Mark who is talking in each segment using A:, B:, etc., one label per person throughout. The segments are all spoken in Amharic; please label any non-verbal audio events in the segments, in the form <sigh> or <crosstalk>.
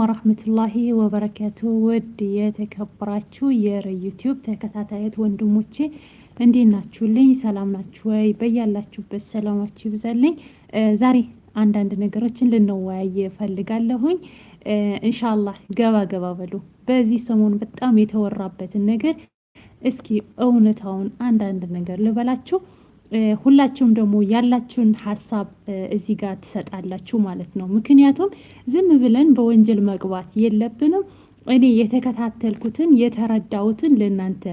A: ወራህመቱላሂ ወበረካቱ። ውድ የተከበራችሁ የዩቲዩብ ተከታታዮች ወንድሞቼ እንዴት ናችሁልኝ? ሰላም ናችሁ ወይ? በያላችሁበት ሰላማችሁ ይብዛልኝ። ዛሬ አንዳንድ ነገሮችን ልንወያይ ፈልጋለሁኝ። እንሻላህ ገባ ገባ በሉ። በዚህ ሰሞን በጣም የተወራበትን ነገር እስኪ እውነታውን አንዳንድ ነገር ልበላችሁ። ሁላችሁም ደግሞ ያላችሁን ሀሳብ እዚህ ጋር ትሰጣላችሁ ማለት ነው። ምክንያቱም ዝም ብለን በወንጀል መግባት የለብንም። እኔ የተከታተልኩትን የተረዳሁትን ለእናንተ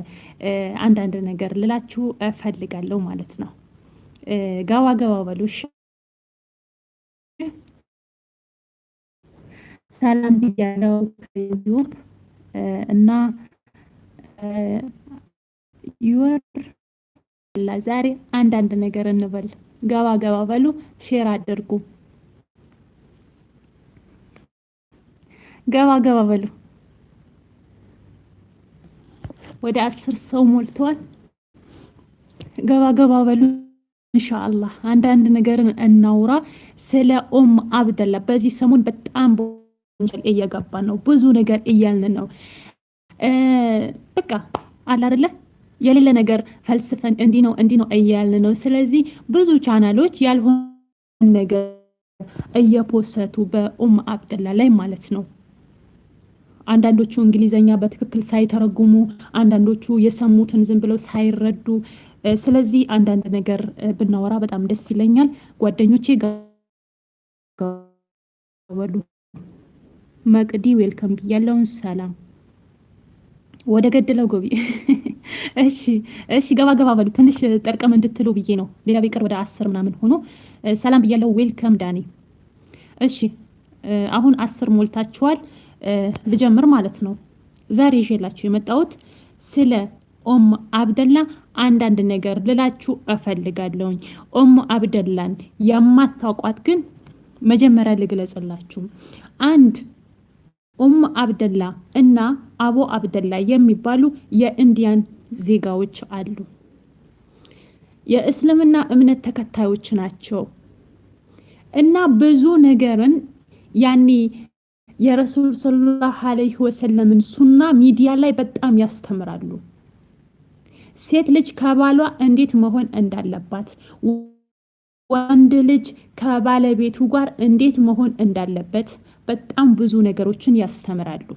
A: አንዳንድ ነገር ልላችሁ እፈልጋለሁ ማለት ነው። ገባ ገባ በሉ። ሰላም ብያለው እና ዩር ዛሬ አንዳንድ ነገር እንበል። ገባ ገባ በሉ፣ share አድርጉ። ገባ ገባ በሉ። ወደ አስር ሰው ሞልተዋል። ገባ ገባ በሉ። ኢንሻአላህ አንዳንድ ነገርን እናውራ ስለ ኡም አብደላ። በዚህ ሰሞን በጣም እየገባ ነው፣ ብዙ ነገር እያልን ነው። በቃ አለ አይደለ የሌለ ነገር ፈልስፈን እንዲህ ነው እንዲህ ነው እያልን ነው። ስለዚህ ብዙ ቻናሎች ያልሆነ ነገር እየፖሰቱ በኡም አብደላ ላይ ማለት ነው። አንዳንዶቹ እንግሊዘኛ በትክክል ሳይተረጉሙ፣ አንዳንዶቹ የሰሙትን ዝም ብለው ሳይረዱ። ስለዚህ አንዳንድ ነገር ብናወራ በጣም ደስ ይለኛል። ጓደኞቼ ገበሉ መቅዲ ዌልከም ብያለውን። ሰላም ወደ ገደለው ጎቢ። <laughs> እሺ እሺ፣ ገባ ገባ በሉ። ትንሽ ጠርቀም እንድትሉ ብዬ ነው። ሌላ ቢቀር ወደ አስር ምናምን ሆኖ ሰላም ብያለው። ዌልከም ዳኒ። እሺ አሁን አስር ሞልታችኋል። ልጀምር ማለት ነው። ዛሬ ይዤላችሁ የመጣሁት ስለ ኡም አብደላ አንዳንድ ነገር ልላችሁ እፈልጋለሁኝ። ኡም አብደላን የማታውቋት ግን መጀመሪያ ልግለጽላችሁ። አንድ ኡም አብደላ እና አቡ አብደላ የሚባሉ የኢንዲያን ዜጋዎች አሉ። የእስልምና እምነት ተከታዮች ናቸው እና ብዙ ነገርን ያኔ የረሱል ሰለላሁ ዐለይሂ ወሰለምን ሱና ሚዲያ ላይ በጣም ያስተምራሉ። ሴት ልጅ ከባሏ እንዴት መሆን እንዳለባት፣ ወንድ ልጅ ከባለቤቱ ጋር እንዴት መሆን እንዳለበት በጣም ብዙ ነገሮችን ያስተምራሉ።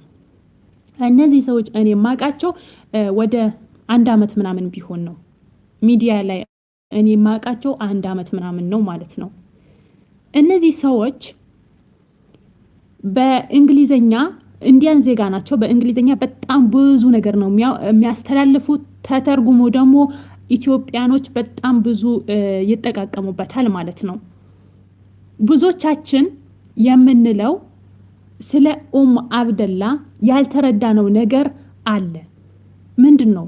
A: እነዚህ ሰዎች እኔ የማውቃቸው ወደ አንድ አመት ምናምን ቢሆን ነው ሚዲያ ላይ እኔ የማውቃቸው አንድ አመት ምናምን ነው ማለት ነው። እነዚህ ሰዎች በእንግሊዘኛ ኢንዲያን ዜጋ ናቸው። በእንግሊዘኛ በጣም ብዙ ነገር ነው የሚያስተላልፉት። ተተርጉሞ ደግሞ ኢትዮጵያኖች በጣም ብዙ ይጠቃቀሙበታል ማለት ነው። ብዙዎቻችን የምንለው ስለ ኡም አብደላ ያልተረዳነው ነገር አለ። ምንድን ነው?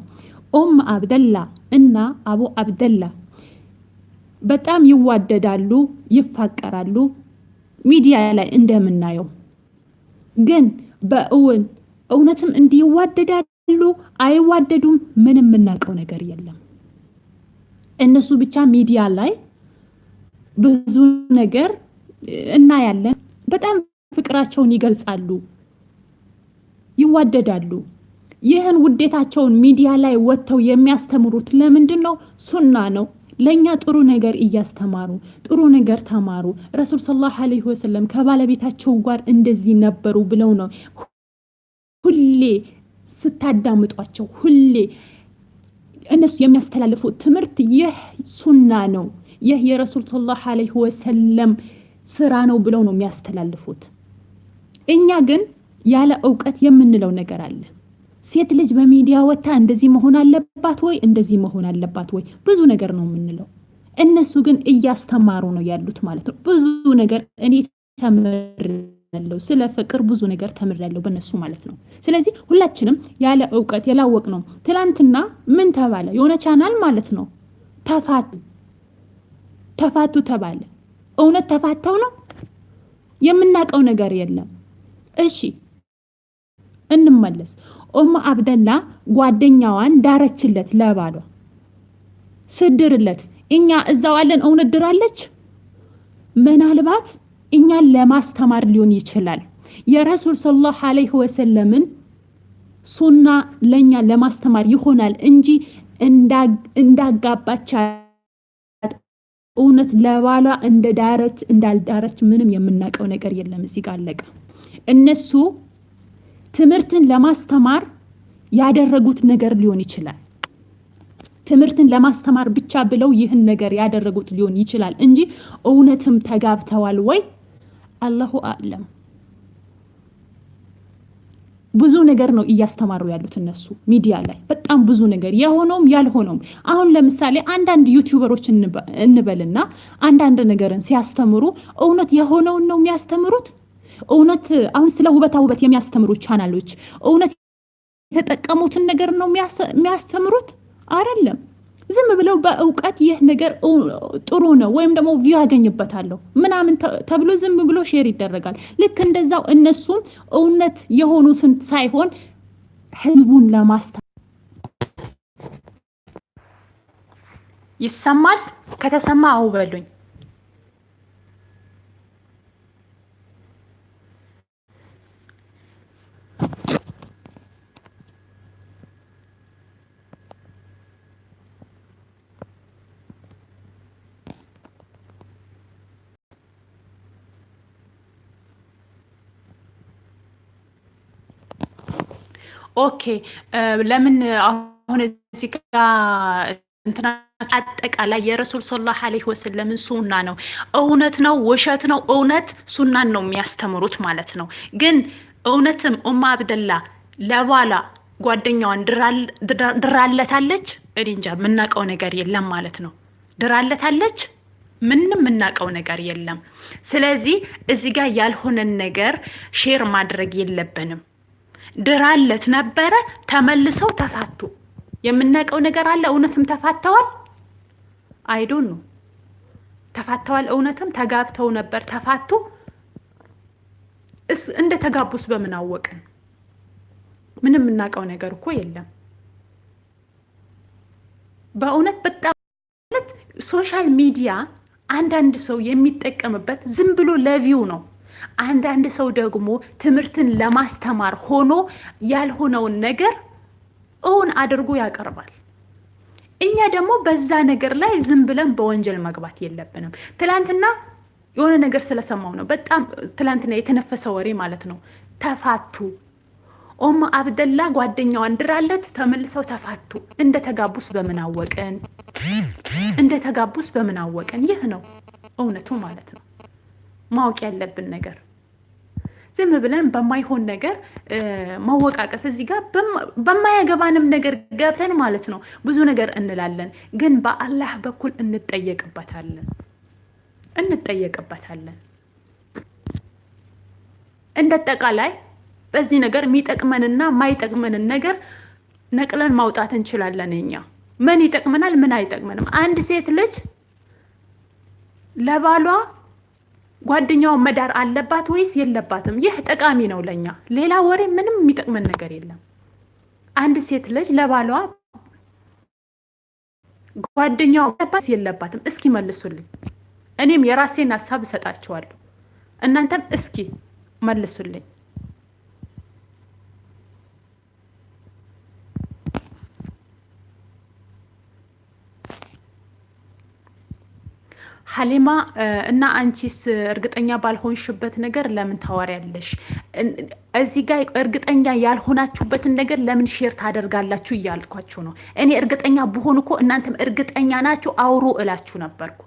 A: ኡም አብደላ እና አቡ አብደላ በጣም ይዋደዳሉ፣ ይፋቀራሉ ሚዲያ ላይ እንደምናየው ግን በእውን እውነትም እንዲዋደዳሉ አይዋደዱም? ምንም የምናውቀው ነገር የለም። እነሱ ብቻ ሚዲያ ላይ ብዙ ነገር እናያለን። በጣም ፍቅራቸውን ይገልጻሉ፣ ይዋደዳሉ። ይህን ውዴታቸውን ሚዲያ ላይ ወጥተው የሚያስተምሩት ለምንድን ነው? ሱና ነው። ለእኛ ጥሩ ነገር እያስተማሩ ጥሩ ነገር ተማሩ። ረሱል ሰለላሁ ዐለይሂ ወሰለም ከባለቤታቸው ጋር እንደዚህ ነበሩ ብለው ነው ሁሌ ስታዳምጧቸው፣ ሁሌ እነሱ የሚያስተላልፉት ትምህርት ይህ ሱና ነው፣ ይህ የረሱል ሰለላሁ ዐለይሂ ወሰለም ስራ ነው ብለው ነው የሚያስተላልፉት። እኛ ግን ያለ እውቀት የምንለው ነገር አለ። ሴት ልጅ በሚዲያ ወጥታ እንደዚህ መሆን አለባት ወይ እንደዚህ መሆን አለባት ወይ ብዙ ነገር ነው የምንለው። እነሱ ግን እያስተማሩ ነው ያሉት ማለት ነው። ብዙ ነገር እኔ ተምሬያለሁ፣ ስለ ፍቅር ብዙ ነገር ተምሬያለሁ በእነሱ ማለት ነው። ስለዚህ ሁላችንም ያለ እውቀት የላወቅ ነው። ትላንትና ምን ተባለ? የሆነ ቻናል ማለት ነው ተፋቱ ተፋቱ ተባለ። እውነት ተፋተው ነው? የምናውቀው ነገር የለም። እሺ እንመለስ። ኡም አብደላ ጓደኛዋን ዳረችለት ለባሏ ስድርለት። እኛ እዛው አለን እውነት ድራለች። ምናልባት እኛን ለማስተማር ሊሆን ይችላል። የረሱል ሰለላሁ ዐለይሂ ወሰለምን ሱና ለእኛ ለማስተማር ይሆናል እንጂ እንዳጋባቻት እውነት ለባሏ እንደ ዳረች እንዳልዳረች ምንም የምናውቀው ነገር የለም። እዚህ ጋር አለቀ። እነሱ ትምህርትን ለማስተማር ያደረጉት ነገር ሊሆን ይችላል። ትምህርትን ለማስተማር ብቻ ብለው ይህን ነገር ያደረጉት ሊሆን ይችላል እንጂ እውነትም ተጋብተዋል ወይ? አላሁ አዕለም። ብዙ ነገር ነው እያስተማሩ ያሉት እነሱ ሚዲያ ላይ በጣም ብዙ ነገር የሆነውም ያልሆነውም። አሁን ለምሳሌ አንዳንድ ዩቲዩበሮች እንበልና አንዳንድ ነገርን ሲያስተምሩ እውነት የሆነውን ነው የሚያስተምሩት? እውነት አሁን ስለ ውበታ ውበት የሚያስተምሩ ቻናሎች እውነት የተጠቀሙትን ነገር ነው የሚያስተምሩት? አይደለም። ዝም ብለው በእውቀት ይህ ነገር ጥሩ ነው ወይም ደግሞ view ያገኝበታለሁ ምናምን ተብሎ ዝም ብሎ share ይደረጋል። ልክ እንደዛው እነሱም እውነት የሆኑትን ሳይሆን ህዝቡን ለማስታ ይሰማል። ከተሰማ አው ኦኬ ለምን አሁን እዚህ ጋር እንትና አጠቃላይ የረሱል ሰለላሁ ዐለይሂ ወሰለምን ሱና ነው እውነት ነው ውሸት ነው እውነት ሱናን ነው የሚያስተምሩት ማለት ነው። ግን እውነትም ኡማ አብደላ ለባላ ጓደኛዋን ድራለታለች። እኔ እንጃ የምናውቀው ነገር የለም ማለት ነው። ድራለታለች ምንም የምናውቀው ነገር የለም። ስለዚህ እዚህ ጋር ያልሆነን ነገር share ማድረግ የለብንም። ድራለት ነበረ፣ ተመልሰው ተፋቱ። የምናውቀው ነገር አለ። እውነትም ተፋተዋል። I don't know ተፋተዋል። እውነትም ተጋብተው ነበር፣ ተፋቱ። እንደ ተጋቡስ በምን አወቅን? ምንም የምናውቀው ነገር እኮ የለም። በእውነት በጣም social media አንዳንድ ሰው የሚጠቀምበት ዝም ብሎ ለቪው ነው። አንዳንድ ሰው ደግሞ ትምህርትን ለማስተማር ሆኖ ያልሆነውን ነገር እውን አድርጎ ያቀርባል። እኛ ደግሞ በዛ ነገር ላይ ዝም ብለን በወንጀል መግባት የለብንም። ትላንትና የሆነ ነገር ስለሰማው ነው በጣም ትላንትና የተነፈሰ ወሬ ማለት ነው። ተፋቱ ኦማ አብደላ ጓደኛዋን ድራለት ተመልሰው ተፋቱ። እንደ ተጋቡስ በምን አወቅን? እንደ ተጋቡስ በምን አወቅን? ይህ ነው እውነቱ ማለት ነው። ማወቅ ያለብን ነገር ዝም ብለን በማይሆን ነገር መወቃቀስ፣ እዚህ ጋር በማያገባንም ነገር ገብተን ማለት ነው ብዙ ነገር እንላለን፣ ግን በአላህ በኩል እንጠየቅበታለን እንጠየቅበታለን። እንደ አጠቃላይ በዚህ ነገር የሚጠቅመንና የማይጠቅመንን ነገር ነቅለን ማውጣት እንችላለን። እኛ ምን ይጠቅመናል፣ ምን አይጠቅመንም? አንድ ሴት ልጅ ለባሏ ጓደኛውን መዳር አለባት ወይስ የለባትም? ይህ ጠቃሚ ነው ለኛ። ሌላ ወሬ ምንም የሚጠቅመን ነገር የለም። አንድ ሴት ልጅ ለባሏ ጓደኛው አለባት የለባትም? እስኪ መልሱልኝ። እኔም የራሴን ሀሳብ እሰጣችኋለሁ። እናንተም እስኪ መልሱልኝ። ሀሊማ እና አንቺስ እርግጠኛ ባልሆንሽበት ነገር ለምን ታወሪያለሽ? እዚህ ጋር እርግጠኛ ያልሆናችሁበትን ነገር ለምን share ታደርጋላችሁ እያልኳችሁ ነው። እኔ እርግጠኛ ብሆን እኮ እናንተም እርግጠኛ ናችሁ አውሩ እላችሁ ነበርኩ።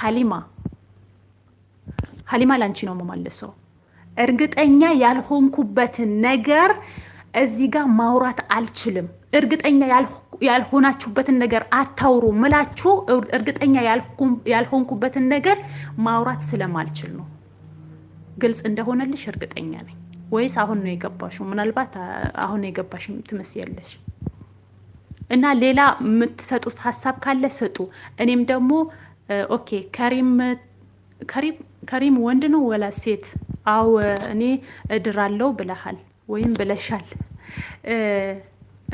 A: ሀሊማ ሀሊማ ለአንቺ ነው የምመልሰው። እርግጠኛ ያልሆንኩበትን ነገር እዚህ ጋር ማውራት አልችልም። እርግጠኛ ያልሆናችሁበትን ነገር አታውሩ ምላችሁ እርግጠኛ ያልሆንኩበትን ነገር ማውራት ስለማልችል ነው። ግልጽ እንደሆነልሽ እርግጠኛ ነኝ። ወይስ አሁን ነው የገባሽው? ምናልባት አሁን ነው የገባሽ ትመስያለሽ። እና ሌላ የምትሰጡት ሀሳብ ካለ ስጡ። እኔም ደግሞ okay። ከሪም ወንድ ነው ወላ ሴት? አው እኔ እድራለው ብለሃል ወይም ብለሻል።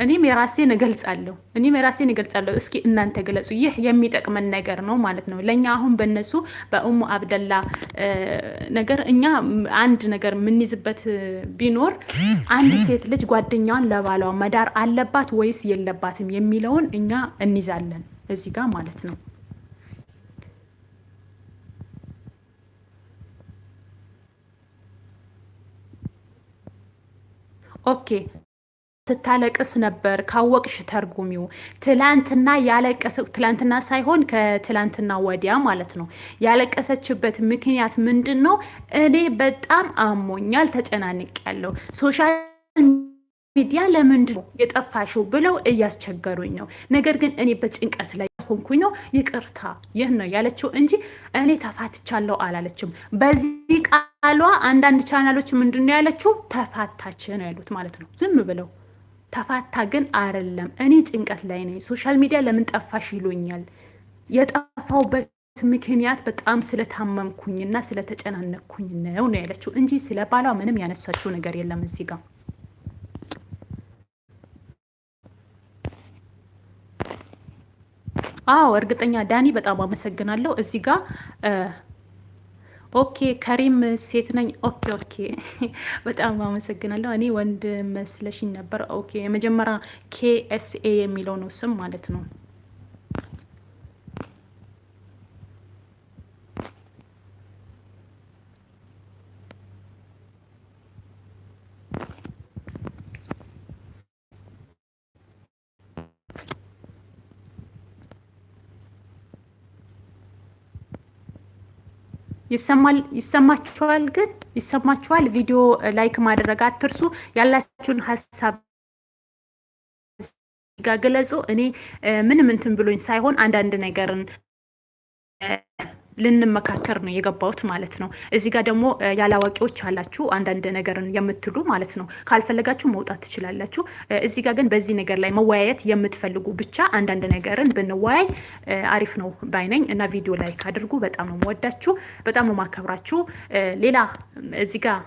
A: እኔም የራሴን እገልጻለሁ እኔም የራሴን እገልጻለሁ። እስኪ እናንተ ገለጹ። ይህ የሚጠቅመን ነገር ነው ማለት ነው ለእኛ አሁን በእነሱ በኡሙ አብደላ ነገር እኛ አንድ ነገር የምንይዝበት ቢኖር አንድ ሴት ልጅ ጓደኛዋን ለባሏ መዳር አለባት ወይስ የለባትም የሚለውን እኛ እንይዛለን እዚህ ጋር ማለት ነው። Okay ትታለቅስ ነበር ካወቅሽ ተርጉሚው። ትላንትና ያለቀሰ ትላንትና ሳይሆን ከትላንትና ወዲያ ማለት ነው። ያለቀሰችበት ምክንያት ምንድን ነው? እኔ በጣም አሞኛል፣ ተጨናንቂያለው social media ለምንድን ነው የጠፋሽው ብለው እያስቸገሩኝ ነው። ነገር ግን እኔ በጭንቀት ላይ ሆንኩኝ ነው ይቅርታ፣ ይህ ነው ያለችው እንጂ እኔ ተፋትቻለሁ አላለችም። በዚህ ቃሏ አንዳንድ ቻናሎች ምንድን ነው ያለችው? ተፋታች ነው ያሉት ማለት ነው ዝም ብለው ተፋታ ግን አይደለም። እኔ ጭንቀት ላይ ነኝ። social media ለምን ጠፋሽ ይሉኛል። የጠፋውበት ምክንያት በጣም ስለታመምኩኝና ስለተጨናነኩኝ ነው ነው ያለችው እንጂ ስለ ባሏ ምንም ያነሳችው ነገር የለም እዚህ ጋር። አዎ እርግጠኛ ዳኒ፣ በጣም አመሰግናለሁ። እዚህ ጋር okay ከሪም ሴት ነኝ። okay okay፣ በጣም አመሰግናለሁ። እኔ ወንድ መስለሽኝ ነበር። okay የመጀመሪያ ኬኤስኤ የሚለው ነው ስም ማለት ነው። ይሰማችኋል? ግን ይሰማችኋል? ቪዲዮ like ማድረግ አትርሱ። ያላችሁን ሀሳብ ግለጹ። እኔ ምንም እንትን ብሎኝ ሳይሆን አንዳንድ ነገርን ልንመካከር ነው የገባሁት ማለት ነው። እዚህ ጋር ደግሞ ያላዋቂዎች አላችሁ አንዳንድ ነገርን የምትሉ ማለት ነው። ካልፈለጋችሁ መውጣት ትችላላችሁ። እዚህ ጋር ግን በዚህ ነገር ላይ መወያየት የምትፈልጉ ብቻ አንዳንድ ነገርን ብንወያይ አሪፍ ነው ባይ ነኝ እና ቪዲዮ like አድርጉ። በጣም ነው የምወዳችሁ፣ በጣም ነው የማከብራችሁ። ሌላ እዚህ ጋር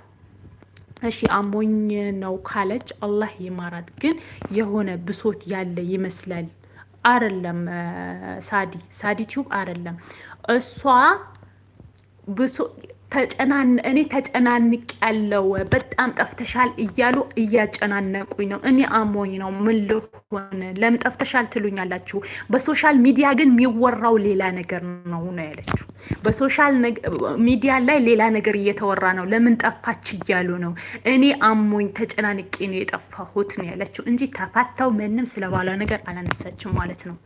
A: እሺ አሞኝ ነው ካለች አላህ ይማራት። ግን የሆነ ብሶት ያለ ይመስላል። አረለም ሳዲ ሳዲ ቲዩብ አረለም እሷ ብሶ እኔ ተጨናንቅ ያለው በጣም ጠፍተሻል እያሉ እያጨናነቁኝ ነው። እኔ አሞኝ ነው። ምን ልሆን? ለምን ጠፍተሻል ትሉኛላችሁ። በ social media ግን የሚወራው ሌላ ነገር ነው ነው ያለችው። በ social media ላይ ሌላ ነገር እየተወራ ነው። ለምን ጠፋች እያሉ ነው። እኔ አሞኝ ተጨናንቄ ነው የጠፋሁት ነው ያለችው እንጂ ተፋታሁ ምንም ስለባሏ ነገር አላነሳችም ማለት ነው።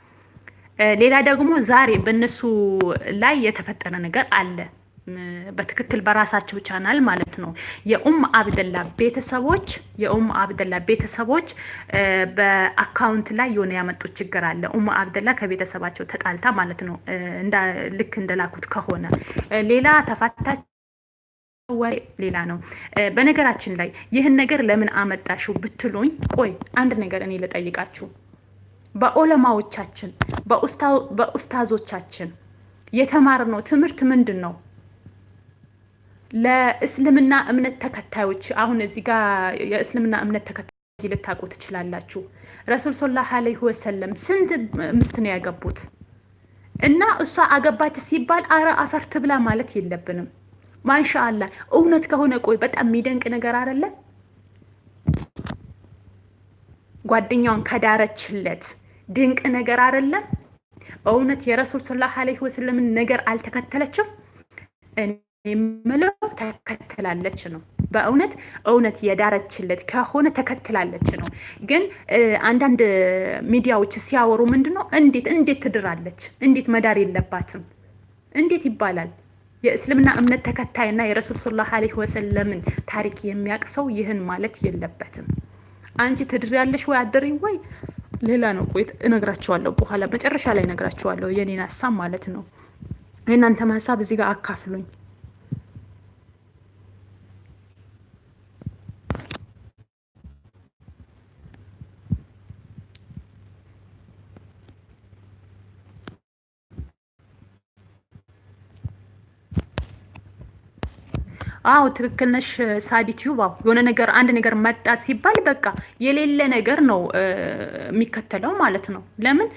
A: ሌላ ደግሞ ዛሬ በእነሱ ላይ የተፈጠረ ነገር አለ። በትክክል በራሳቸው ቻናል ማለት ነው። የኡም አብደላ ቤተሰቦች የኡም አብደላ ቤተሰቦች በአካውንት ላይ የሆነ ያመጡት ችግር አለ። ኡም አብደላ ከቤተሰባቸው ተጣልታ ማለት ነው። ልክ እንደላኩት ከሆነ ሌላ ተፋታች ወሬ ሌላ ነው። በነገራችን ላይ ይህን ነገር ለምን አመጣሽው ብትሉኝ፣ ቆይ አንድ ነገር እኔ ልጠይቃችሁ በኦለማዎቻችን በኡስታዞቻችን የተማርነው ትምህርት ምንድን ነው? ለእስልምና እምነት ተከታዮች አሁን እዚህ ጋር የእስልምና እምነት ተከታዮች ልታውቁ ትችላላችሁ። ረሱል ሰለላሁ ዐለይሂ ወሰለም ስንት ምስት ነው ያገቡት? እና እሷ አገባች ሲባል አረ አፈር ትብላ ማለት የለብንም። ማንሻአላ እውነት ከሆነ ቆይ በጣም የሚደንቅ ነገር አይደለ? ጓደኛውን ከዳረችለት ድንቅ ነገር አይደለም? እውነት የረሱል ሰለላሁ ዐለይሂ ወሰለምን ነገር አልተከተለችም? እኔ የምለው ተከትላለች ነው። በእውነት እውነት የዳረችለት ከሆነ ተከትላለች ነው። ግን አንዳንድ ሚዲያዎች ሲያወሩ ምንድን ነው እንዴት እንዴት ትድራለች? እንዴት መዳር የለባትም እንዴት ይባላል? የእስልምና እምነት ተከታይና የረሱል ሰለላሁ ዐለይሂ ወሰለምን ታሪክ የሚያውቅ ሰው ይህን ማለት የለበትም። አንቺ ትድሪያለሽ ወይ አደሪኝ ወይ ሌላ ነው። ቆይ እነግራችኋለሁ፣ በኋላ መጨረሻ ላይ እነግራችኋለሁ የኔን ሀሳብ ማለት ነው። የእናንተም ሀሳብ እዚህ ጋር አካፍሉኝ። አዎ ትክክል ነሽ ሳዲ ቲዩብ። አዎ የሆነ ነገር አንድ ነገር መጣ ሲባል በቃ የሌለ ነገር ነው የሚከተለው ማለት ነው። ለምን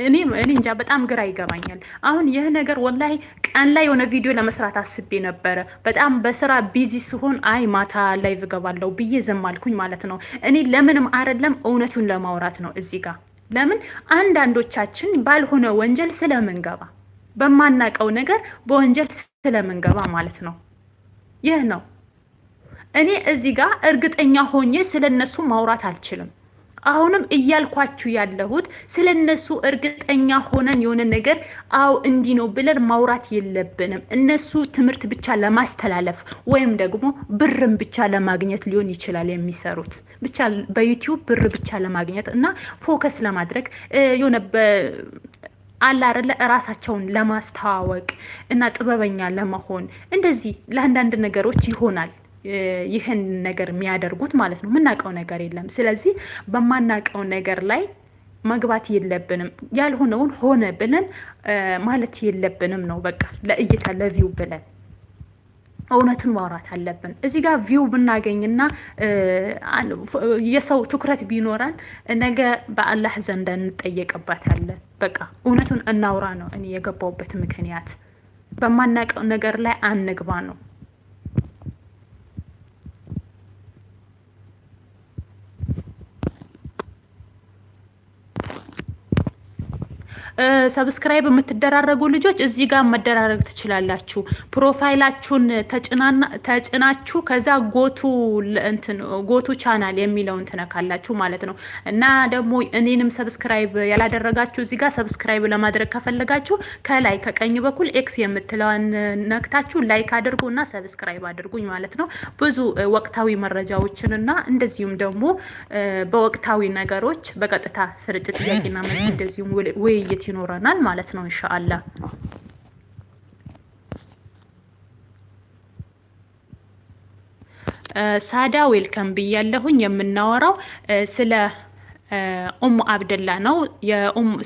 A: እኔ እኔ እንጃ በጣም ግራ ይገባኛል። አሁን ይህ ነገር wallahi ቀን ላይ የሆነ ቪዲዮ ለመስራት አስቤ ነበረ። በጣም በስራ busy ሲሆን አይ ማታ live እገባለሁ ብዬ ዝም አልኩኝ ማለት ነው። እኔ ለምንም አይደለም እውነቱን ለማውራት ነው እዚህ ጋር ለምን አንዳንዶቻችን ባልሆነ ወንጀል ስለምንገባ በማናቀው ነገር በወንጀል ስለምንገባ ማለት ነው። ይህ ነው። እኔ እዚህ ጋር እርግጠኛ ሆኜ ስለ እነሱ ማውራት አልችልም። አሁንም እያልኳችሁ ያለሁት ስለ እነሱ እርግጠኛ ሆነን የሆነ ነገር አዎ እንዲህ ነው ብለን ማውራት የለብንም። እነሱ ትምህርት ብቻ ለማስተላለፍ ወይም ደግሞ ብርም ብቻ ለማግኘት ሊሆን ይችላል የሚሰሩት ብቻ በዩቲዩብ ብር ብቻ ለማግኘት እና focus ለማድረግ የሆነ አለ አይደለ እራሳቸውን ለማስተዋወቅ እና ጥበበኛ ለመሆን እንደዚህ ለአንዳንድ ነገሮች ይሆናል ይህን ነገር የሚያደርጉት ማለት ነው። የምናውቀው ነገር የለም። ስለዚህ በማናውቀው ነገር ላይ መግባት የለብንም። ያልሆነውን ሆነ ብለን ማለት የለብንም ነው በቃ ለእይታ ለ view ብለን እውነትን ማውራት አለብን። እዚህ ጋር view ብናገኝና የሰው ትኩረት ቢኖረን ነገ በአላህ ዘንድ እንጠየቅበታለን። በቃ እውነቱን እናውራ ነው እኔ የገባውበት ምክንያት። በማናውቀው ነገር ላይ አንግባ ነው። subscribe የምትደራረጉ ልጆች እዚህ ጋር መደራረግ ትችላላችሁ። profile ኣችሁን ተጭናችሁ ከዛ go to go to channel የሚለውን ትነካላችሁ ማለት ነው። እና ደግሞ እኔንም subscribe ያላደረጋችሁ እዚህ ጋር subscribe ለማድረግ ከፈለጋችሁ ከላይ ከቀኝ በኩል X የምትለዋን ነክታችሁ like አድርጉ እና subscribe አድርጉኝ ማለት ነው። ብዙ ወቅታዊ መረጃዎችን እና እንደዚሁም ደግሞ በወቅታዊ ነገሮች በቀጥታ ስርጭት ጥያቄና መልስ እንደዚሁም ውይይት ይኖረናል ማለት ነው إن شاء الله። ሳዳ welcome ብያለሁኝ። የምናወራው ስለ ኡሙ አብደላ ነው።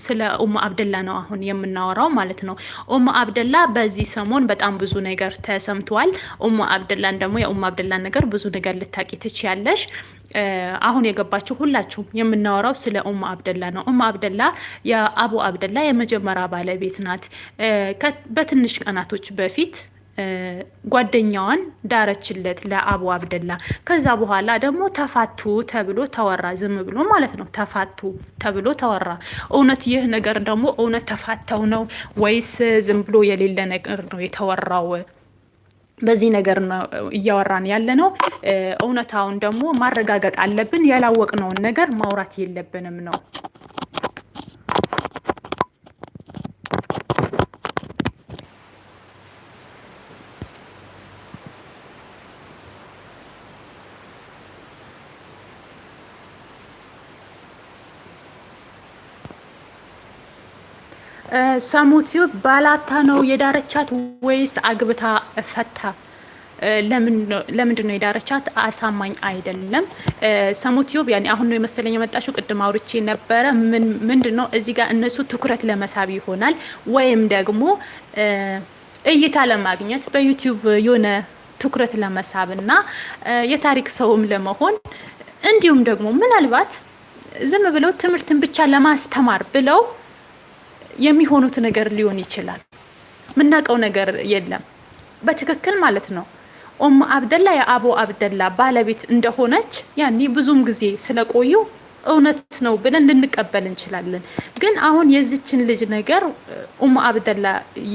A: ስለ ኡሙ አብደላ ነው አሁን የምናወራው ማለት ነው። ኡሙ አብደላ በዚህ ሰሞን በጣም ብዙ ነገር ተሰምቷል። ኡሙ አብደላን ደግሞ የኡሙ አብደላን ነገር ብዙ ነገር ልታቂ ትችያለሽ። አሁን የገባችሁ ሁላችሁም የምናወራው ስለ ኡሙ አብደላ ነው። ኡሙ አብደላ የአቡ አብደላ የመጀመሪያ ባለቤት ናት። በትንሽ ቀናቶች በፊት ጓደኛዋን ዳረችለት ለአቡ አብደላ። ከዛ በኋላ ደግሞ ተፋቱ ተብሎ ተወራ። ዝም ብሎ ማለት ነው። ተፋቱ ተብሎ ተወራ። እውነት ይህ ነገር ደግሞ እውነት ተፋተው ነው ወይስ ዝም ብሎ የሌለ ነገር ነው የተወራው? በዚህ ነገር ነው እያወራን ያለ ነው። እውነታውን ደግሞ ማረጋገጥ አለብን። ያላወቅነውን ነገር ማውራት የለብንም ነው ሰሙቲው ባላታ ነው የዳረቻት ወይስ አግብታ ፈታ? ለምንድን ነው የዳረቻት? አሳማኝ አይደለም። ሰሙቲዩብ ያኔ አሁን ነው የመሰለኝ የመጣችው። ቅድም አውርቼ ነበረ። ምንድን ነው እዚህ ጋር እነሱ ትኩረት ለመሳብ ይሆናል ወይም ደግሞ እይታ ለማግኘት በዩቲዩብ የሆነ ትኩረት ለመሳብ እና የታሪክ ሰውም ለመሆን እንዲሁም ደግሞ ምናልባት ዝም ብለው ትምህርትን ብቻ ለማስተማር ብለው የሚሆኑት ነገር ሊሆን ይችላል። የምናውቀው ነገር የለም በትክክል ማለት ነው። ኡም አብደላ የአቡ አብደላ ባለቤት እንደሆነች ያኔ ብዙም ጊዜ ስለቆዩ እውነት ነው ብለን ልንቀበል እንችላለን። ግን አሁን የዚችን ልጅ ነገር ኡም አብደላ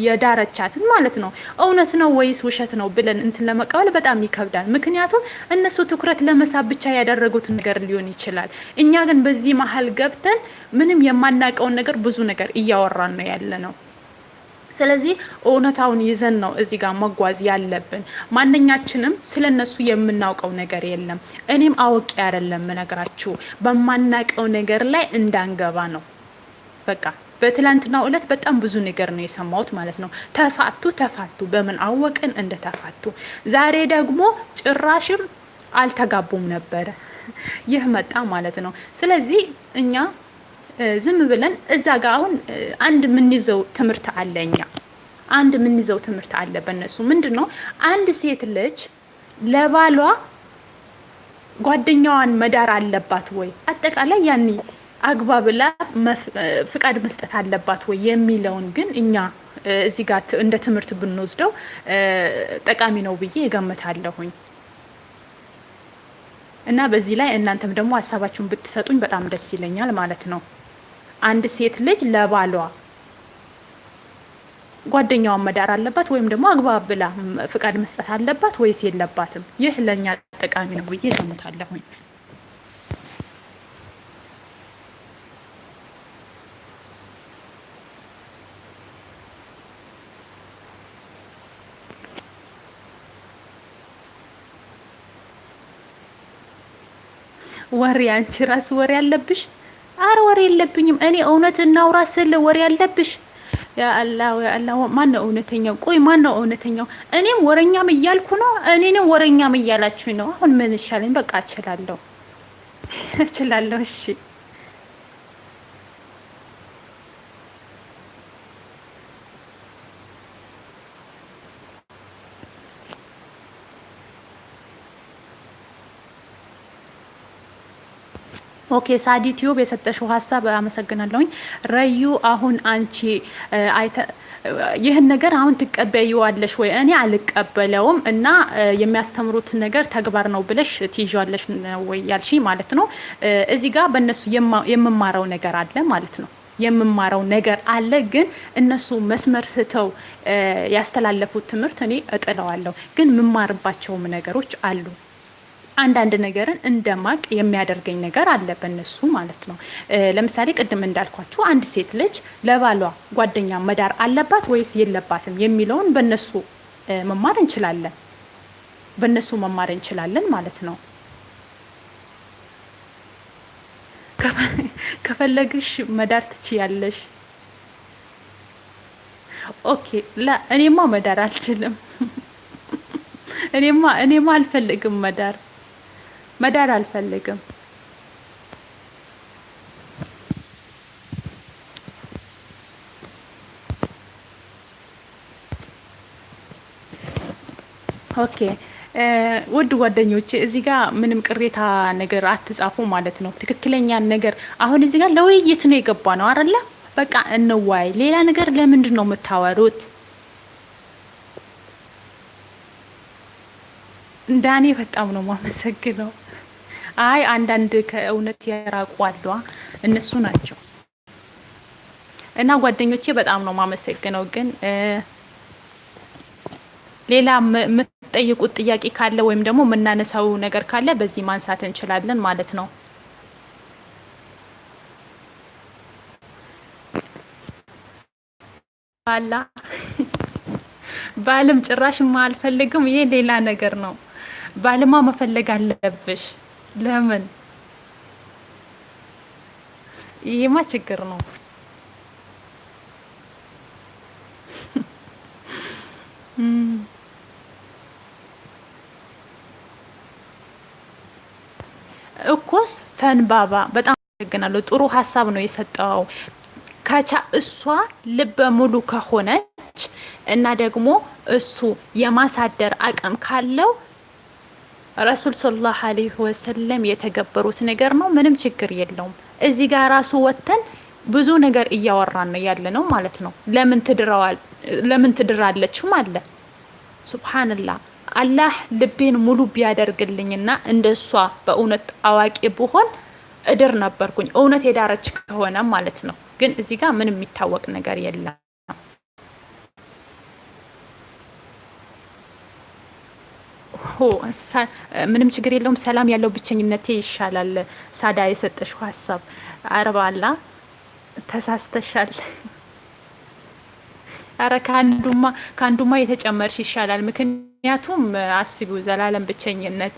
A: የዳረቻትን ማለት ነው እውነት ነው ወይስ ውሸት ነው ብለን እንትን ለመቀበል በጣም ይከብዳል። ምክንያቱም እነሱ ትኩረት ለመሳብ ብቻ ያደረጉት ነገር ሊሆን ይችላል። እኛ ግን በዚህ መሀል ገብተን ምንም የማናውቀውን ነገር ብዙ ነገር እያወራን ነው ያለ ነው። ስለዚህ እውነታውን ይዘን ነው እዚህ ጋር መጓዝ ያለብን። ማንኛችንም ስለ እነሱ የምናውቀው ነገር የለም። እኔም አውቄ አይደለም እነግራችሁ፣ በማናውቀው ነገር ላይ እንዳንገባ ነው። በቃ በትላንትናው ዕለት በጣም ብዙ ነገር ነው የሰማሁት ማለት ነው። ተፋቱ ተፋቱ፣ በምን አወቅን እንደተፋቱ። ዛሬ ደግሞ ጭራሽም አልተጋቡም ነበረ። ይህ መጣ ማለት ነው። ስለዚህ እኛ ዝም ብለን እዛ ጋር አሁን አንድ የምንይዘው ትምህርት አለ። እኛ አንድ የምንይዘው ትምህርት አለ በእነሱ ምንድን ነው? አንድ ሴት ልጅ ለባሏ ጓደኛዋን መዳር አለባት ወይ? አጠቃላይ ያኔ አግባብላ ፍቃድ መስጠት አለባት ወይ የሚለውን ግን እኛ እዚህ ጋር እንደ ትምህርት ብንወስደው ጠቃሚ ነው ብዬ እገምታለሁኝ። እና በዚህ ላይ እናንተም ደግሞ ሀሳባችሁን ብትሰጡኝ በጣም ደስ ይለኛል ማለት ነው። አንድ ሴት ልጅ ለባሏ ጓደኛዋን መዳር አለባት ወይም ደግሞ አግባብ ብላ ፍቃድ መስጠት አለባት ወይስ የለባትም? ይህ ለእኛ ጠቃሚ ነው ብዬ እገምታለሁኝ። ወሬ አንቺ ራስ ወሬ አለብሽ? አረ ወሬ የለብኝም እኔ እውነት እናውራ ስል ወሬ አለብሽ? ያአላህ ያአላህ ማን ነው እውነተኛው? ቆይ ማን ነው እውነተኛው? እኔም ወረኛም እያልኩ ነው፣ እኔንም ወረኛም እያላችሁኝ ነው። አሁን ምን ይሻለኝ? በቃ እችላለሁ <laughs> እችላለሁ። እሺ okay ሳዲ Tube የሰጠሽው ሀሳብ አመሰግናለሁኝ። ረዩ አሁን አንቺ አይተ ይህን ነገር አሁን ትቀበይዋለሽ ወይ? እኔ አልቀበለውም እና የሚያስተምሩት ነገር ተግባር ነው ብለሽ ትይዣለሽ ወይ ያልሽ ማለት ነው። እዚህ ጋር በእነሱ የምማረው ነገር አለ ማለት ነው የምማረው ነገር አለ። ግን እነሱ መስመር ስተው ያስተላለፉት ትምህርት እኔ እጥለዋለሁ። ግን የምማርባቸውም ነገሮች አሉ። አንዳንድ ነገርን እንደማቅ የሚያደርገኝ ነገር አለ በእነሱ ማለት ነው። ለምሳሌ ቅድም እንዳልኳችሁ አንድ ሴት ልጅ ለባሏ ጓደኛ መዳር አለባት ወይስ የለባትም የሚለውን በእነሱ መማር እንችላለን። በእነሱ መማር እንችላለን ማለት ነው። ከፈለግሽ መዳር ትችያለሽ። okay እኔማ መዳር አልችልም። <laughs> እኔማ እኔማ አልፈልግም መዳር መዳር አልፈልግም። okay ውድ ጓደኞቼ እዚህ ጋር ምንም ቅሬታ ነገር አትጻፉ ማለት ነው። ትክክለኛን ነገር አሁን እዚህ ጋር ለውይይት ነው የገባ ነው አይደለ? በቃ እንወያይ። ሌላ ነገር ለምንድን ነው የምታወሩት? ዳኔ በጣም ነው ማመሰግነው። አይ አንዳንድ ከእውነት የራቁ አሏ እነሱ ናቸው። እና ጓደኞቼ በጣም ነው ማመሰግነው። ግን ሌላ የምትጠይቁት ጥያቄ ካለ ወይም ደግሞ የምናነሳው ነገር ካለ በዚህ ማንሳት እንችላለን ማለት ነው። ባላ <laughs> ባልም ጭራሽማ አልፈልግም። ይሄ ሌላ ነገር ነው። ባልማ መፈለግ አለብሽ። ለምን? ይሄማ ችግር ነው። <laughs> እኮስ ፈንባባ በጣም አመሰግናለሁ። ጥሩ ሀሳብ ነው የሰጠው። ከቻ እሷ ልበ ሙሉ ከሆነች እና ደግሞ እሱ የማሳደር አቅም ካለው ረሱል ሰለላሁ ዐለይሂ ወሰለም የተገበሩት ነገር ነው። ምንም ችግር የለውም። እዚህ ጋር ራሱ ወጥተን ብዙ ነገር እያወራን ነው ያለ ነው ማለት ነው። ለምን ትድረዋል ለምን ትድራለችም አለ ሱብሃንላህ። አላህ ልቤን ሙሉ ቢያደርግልኝና እንደ እሷ በእውነት አዋቂ ብሆን እድር ነበርኩኝ። እውነት የዳረች ከሆነ ማለት ነው። ግን እዚህ ጋር ምንም የሚታወቅ ነገር የለም። ምንም ችግር የለውም። ሰላም ያለው ብቸኝነቴ ይሻላል። ሳዳ የሰጠሽው ሀሳብ አረባላ ተሳስተሻል። አረ ከአንዱማ ከአንዱማ የተጨመርሽ ይሻላል። ምክንያቱም አስቢው ዘላለም ብቸኝነት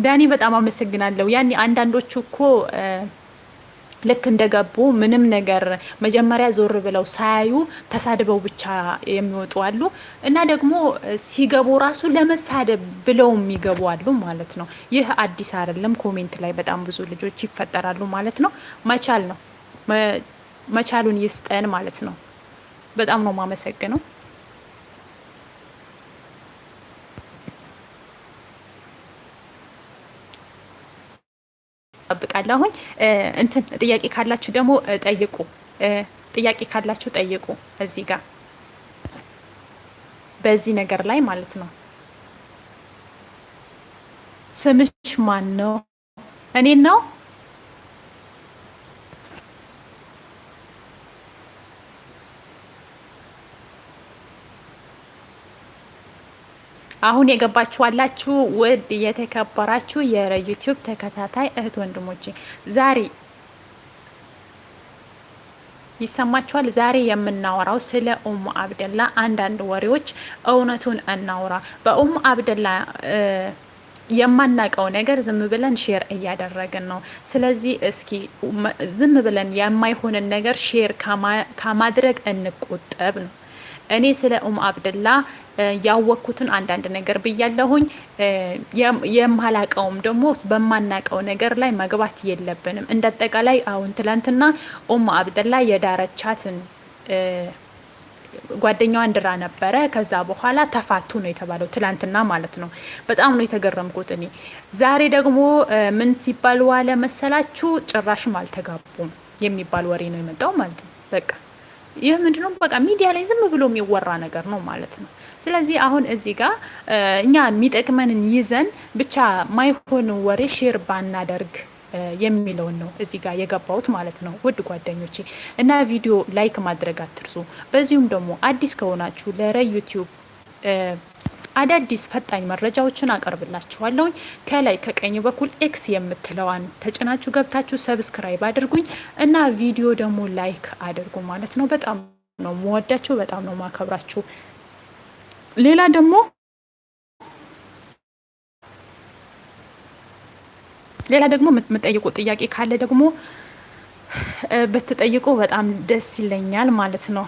A: ዳኒ በጣም አመሰግናለሁ። ያኔ አንዳንዶቹ እኮ ልክ እንደገቡ ምንም ነገር መጀመሪያ ዞር ብለው ሳያዩ ተሳድበው ብቻ የሚወጡ አሉ እና ደግሞ ሲገቡ ራሱ ለመሳደብ ብለው የሚገቡ አሉ ማለት ነው። ይህ አዲስ አይደለም። comment ላይ በጣም ብዙ ልጆች ይፈጠራሉ ማለት ነው። መቻል ነው መቻሉን ይስጠን ማለት ነው። በጣም ነው የማመሰግነው። ጠብቃለሁኝ። እንትን ጥያቄ ካላችሁ ደግሞ ጠይቁ። ጥያቄ ካላችሁ ጠይቁ። እዚህ ጋር በዚህ ነገር ላይ ማለት ነው። ስምሽ ማን ነው? እኔን ነው አሁን የገባችሁ አላችሁ ውድ የተከበራችሁ የዩቲዩብ ተከታታይ እህት ወንድሞቼ፣ ዛሬ ይሰማችኋል። ዛሬ የምናወራው ስለ ኡሙ አብደላ አንዳንድ ወሬዎች፣ እውነቱን እናውራ። በኡሙ አብደላ የማናውቀው ነገር ዝም ብለን share እያደረግን ነው። ስለዚህ እስኪ ዝም ብለን የማይሆንን ነገር share ከማድረግ እንቆጠብ ነው። እኔ ስለ ኡሙ አብደላ ያወቅኩትን አንዳንድ ነገር ብያለሁኝ። የማላቀውም ደግሞ በማናቀው ነገር ላይ መግባት የለብንም። እንደ አጠቃላይ አሁን ትላንትና ኡሙ አብደላ የዳረቻትን ጓደኛዋን ድራ ነበረ። ከዛ በኋላ ተፋቱ ነው የተባለው፣ ትላንትና ማለት ነው። በጣም ነው የተገረምኩት እኔ። ዛሬ ደግሞ ምን ሲባል ዋለ መሰላችሁ? ጭራሽም አልተጋቡም የሚባል ወሬ ነው የመጣው ማለት ነው። በቃ ይህ ምንድነው? በቃ ሚዲያ ላይ ዝም ብሎ የሚወራ ነገር ነው ማለት ነው። ስለዚህ አሁን እዚህ ጋር እኛ የሚጠቅመንን ይዘን ብቻ ማይሆን ወሬ share ባናደርግ የሚለውን ነው እዚህ ጋር የገባሁት ማለት ነው። ውድ ጓደኞቼ እና ቪዲዮ like ማድረግ አትርሱ። በዚሁም ደግሞ አዲስ ከሆናችሁ ለረ ዩቲዩብ አዳዲስ ፈጣኝ መረጃዎችን አቀርብላችኋለሁኝ። ከላይ ከቀኝ በኩል X የምትለዋን ተጭናችሁ ገብታችሁ subscribe አድርጉኝ እና ቪዲዮ ደግሞ like አድርጉ ማለት ነው። በጣም ነው መወዳችሁ፣ በጣም ነው ማከብራችሁ። ሌላ ደግሞ ሌላ ደግሞ የምትጠይቁ ጥያቄ ካለ ደግሞ ብትጠይቁ በጣም ደስ ይለኛል ማለት ነው።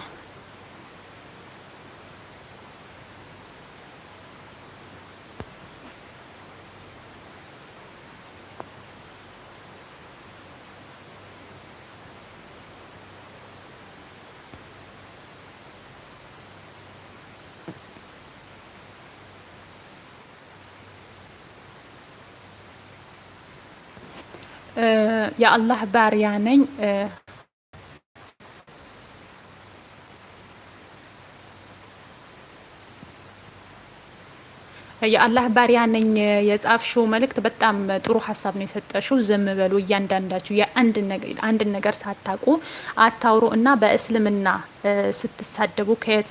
A: የአላህ ባሪያ ነኝ። የአላህ ባሪያ ነኝ የጻፍሽው መልእክት በጣም ጥሩ ሀሳብ ነው የሰጠሽው። ዝም በሉ እያንዳንዳችሁ የአንድን ነገር ሳታውቁ አታውሩ እና በእስልምና ስትሳደቡ ከየት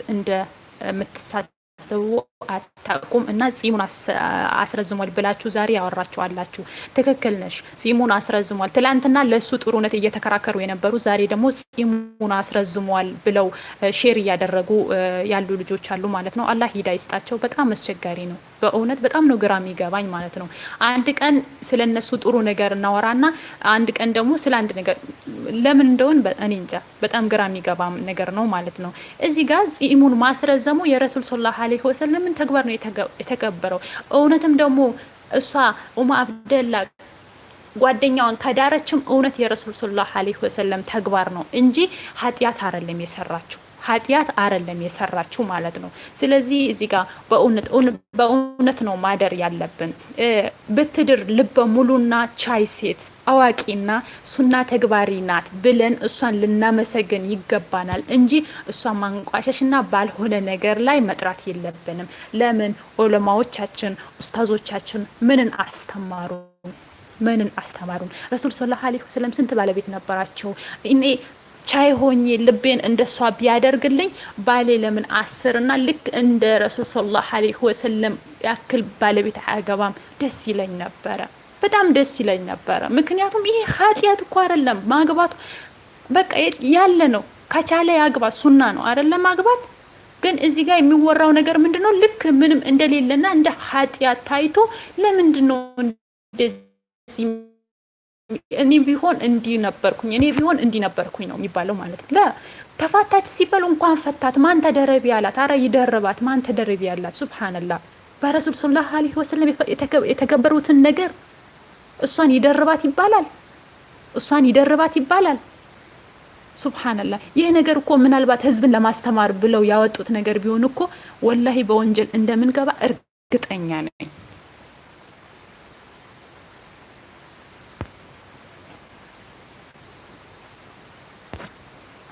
A: እንደምትሳደቡ አታውቁም እና ጺሙን አስረዝሟል ብላችሁ ዛሬ ያወራችሁ አላችሁ። ትክክል ነሽ። ጺሙን አስረዝሟል። ትላንትና ለእሱ ጥሩነት እየተከራከሩ የነበሩ ዛሬ ደግሞ ጺሙን አስረዝሟል ብለው share እያደረጉ ያሉ ልጆች አሉ ማለት ነው። አላህ ሂዳ ይስጣቸው። በጣም አስቸጋሪ ነው። በእውነት በጣም ነው ግራ የሚገባኝ ማለት ነው። አንድ ቀን ስለ እነሱ ጥሩ ነገር እናወራና አንድ ቀን ደግሞ ስለ አንድ ነገር ለምን እንደሆን እኔ እንጃ። በጣም ግራ የሚገባ ነገር ነው ማለት ነው። እዚህ ጋር ጺሙን ማስረዘሙ የረሱል صلى الله عليه وسلم ን ተግባር ነው የተከበረው። እውነትም ደግሞ እሷ ኡማ አብደላ ጓደኛዋን ከዳረችም እውነት የረሱል ሰለላሁ ዐለይሂ ወሰለም ተግባር ነው እንጂ ኃጢአት አይደለም የሰራችው ኃጢአት አይደለም የሰራችው ማለት ነው። ስለዚህ እዚህ ጋር በእውነት ነው ማደር ያለብን። ብትድር ልበ ሙሉና ቻይ ሴት አዋቂና ሱና ተግባሪ ናት ብለን እሷን ልናመሰግን ይገባናል እንጂ እሷን ማንቋሸሽና ባልሆነ ነገር ላይ መጥራት የለብንም። ለምን ዑለማዎቻችን ኡስታዞቻችን ምንን አስተማሩ? ምንን አስተማሩን? ረሱል ሰለላሁ ዐለይሂ ወሰለም ስንት ባለቤት ነበራቸው? እኔ ቻይ ሆኜ ልቤን እንደሷ ቢያደርግልኝ ባሌ ለምን አስር እና ልክ እንደ ረሱል ሰለላሁ ዐለይሂ ወሰለም ያክል ባለቤት አያገባም? ደስ ይለኝ ነበረ። በጣም ደስ ይለኝ ነበረ። ምክንያቱም ይሄ ኃጢአት እኮ አይደለም ማግባቱ፣ በቃ ያለ ነው። ከቻለ ያግባ፣ ሱና ነው አይደለም ማግባት። ግን እዚህ ጋር የሚወራው ነገር ምንድን ነው? ልክ ምንም እንደሌለና እንደ ኃጢአት ታይቶ ለምንድን ነው እንደዚህ እኔ ቢሆን እንዲህ ነበርኩኝ፣ እኔ ቢሆን እንዲህ ነበርኩኝ ነው የሚባለው ማለት ነው። ተፋታች ሲባሉ እንኳን ፈታት ማን ተደረቢ አላት? አረ ይደርባት ማን ተደረቢ አላት? ሱብሃነላህ በረሱል ሰለላሁ ዐለይሂ ወሰለም የተገበሩትን ነገር እሷን ይደርባት ይባላል። እሷን ይደርባት ይባላል። سبحان الله ይህ ነገር እኮ ምናልባት ህዝብን ለማስተማር ብለው ያወጡት ነገር ቢሆን እኮ والله በወንጀል እንደምንገባ እርግጠኛ ነኝ።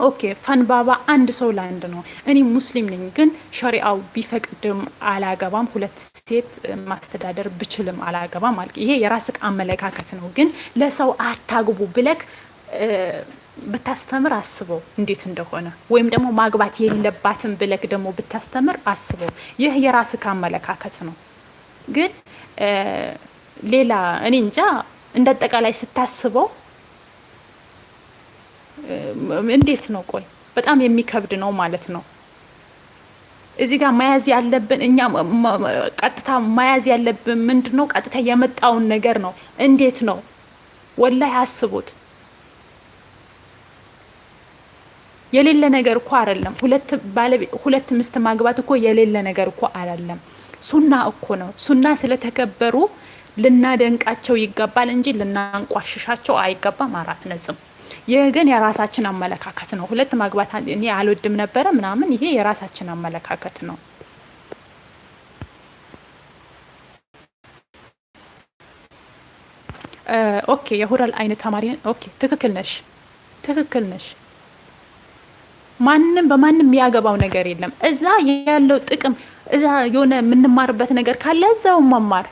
A: okay ፈንባባ አንድ ሰው ለአንድ ነው። እኔ ሙስሊም ነኝ፣ ግን ሸሪአው ቢፈቅድም አላገባም። ሁለት ሴት ማስተዳደር ብችልም አላገባም ማለት ይሄ የራስህ አመለካከት ነው። ግን ለሰው አታግቡ ብለክ ብታስተምር አስበው እንዴት እንደሆነ። ወይም ደግሞ ማግባት የለባትም ብለክ ደግሞ ብታስተምር አስበው። ይህ የራስህ አመለካከት ነው። ግን ሌላ እኔ እንጃ እንደ አጠቃላይ ስታስበው እንዴት ነው? ቆይ በጣም የሚከብድ ነው ማለት ነው። እዚህ ጋር መያዝ ያለብን እኛ ቀጥታ መያዝ ያለብን ምንድን ነው? ቀጥታ የመጣውን ነገር ነው። እንዴት ነው? ወላሂ አስቡት። የሌለ ነገር እኮ አይደለም። ሁለት ሚስት ማግባት እኮ የሌለ ነገር እኮ አይደለም። ሱና እኮ ነው። ሱና ስለተከበሩ ልናደንቃቸው ይገባል እንጂ ልናንቋሽሻቸው አይገባም። አራት ነጥብ። ይህ ግን የራሳችን አመለካከት ነው። ሁለት ማግባት እኔ አልወድም ነበረ ምናምን፣ ይሄ የራሳችን አመለካከት ነው። okay የሁረል አይነት ተማሪ okay፣ ትክክል ነሽ፣ ትክክል ነሽ። ማንም በማንም የሚያገባው ነገር የለም። እዛ ያለው ጥቅም እዛ የሆነ የምንማርበት ነገር ካለ እዛው መማር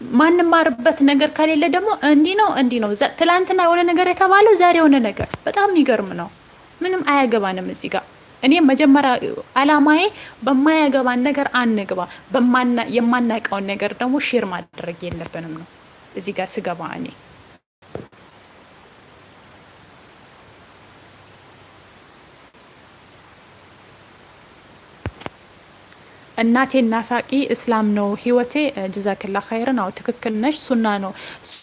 A: ማንማርበት ነገር ከሌለ ደግሞ እንዲህ ነው እንዲህ ነው። ትላንትና የሆነ ነገር የተባለው ዛሬ የሆነ ነገር በጣም የሚገርም ነው። ምንም አያገባንም እዚህ ጋር እኔ መጀመሪያ አላማዬ በማያገባን ነገር አንግባ፣ የማናውቀውን ነገር ደግሞ share ማድረግ የለብንም ነው እዚህ ጋር ስገባ እኔ እናቴ ናፋቂ እስላም ነው ህይወቴ። ጀዛክላ ኸይርን። አዎ ትክክል ነሽ። ሱና ነው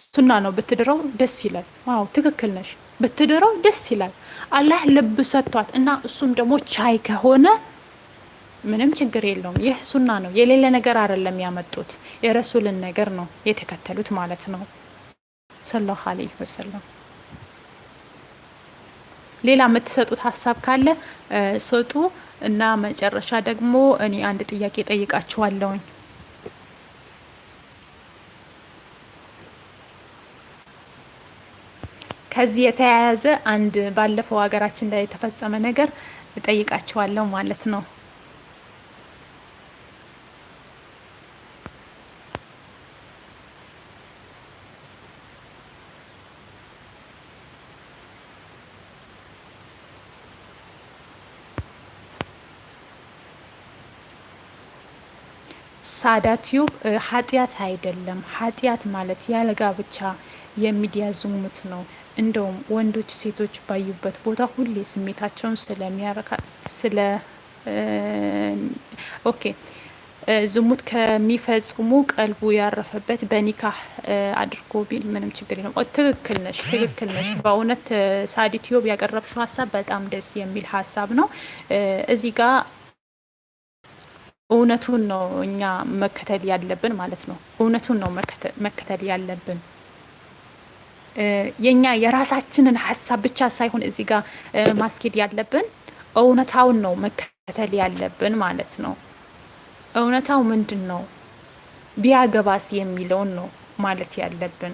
A: ሱና ነው። ብትድረው ደስ ይላል። አዎ ትክክል ነሽ። ብትድረው ደስ ይላል። አላህ ልብ ሰጥቷት እና እሱም ደግሞ ቻይ ከሆነ ምንም ችግር የለውም። ይህ ሱና ነው። የሌለ ነገር አይደለም ያመጡት፣ የረሱልን ነገር ነው የተከተሉት ማለት ነው ሰለላሁ ዐለይሂ ወሰለም። ሌላ የምትሰጡት ሀሳብ ካለ ስጡ እና መጨረሻ ደግሞ እኔ አንድ ጥያቄ ጠይቃችኋለሁኝ። ከዚህ የተያያዘ አንድ ባለፈው ሀገራችን ላይ የተፈጸመ ነገር እጠይቃችኋለሁ ማለት ነው። ሳዳ ቲዩብ ኃጢአት አይደለም። ኃጢአት ማለት ያለ ጋብቻ የሚዲያ ዝሙት ነው። እንደውም ወንዶች ሴቶች ባዩበት ቦታ ሁሌ ስሜታቸውን ስለሚያረካ ስለ okay ዝሙት ከሚፈጽሙ ቀልቡ ያረፈበት በኒካህ አድርጎ ቢል ምንም ችግር የለም። ትክክል ነሽ፣ ትክክል ነሽ። በእውነት ሳዲ ቲዩብ ያቀረብሽው ሀሳብ በጣም ደስ የሚል ሀሳብ ነው። እዚህ ጋር እውነቱን ነው እኛ መከተል ያለብን ማለት ነው። እውነቱን ነው መከተል ያለብን። የኛ የራሳችንን ሀሳብ ብቻ ሳይሆን እዚህ ጋር ማስኬድ ያለብን እውነታውን ነው መከተል ያለብን ማለት ነው። እውነታው ምንድን ነው ቢያገባስ የሚለውን ነው ማለት ያለብን።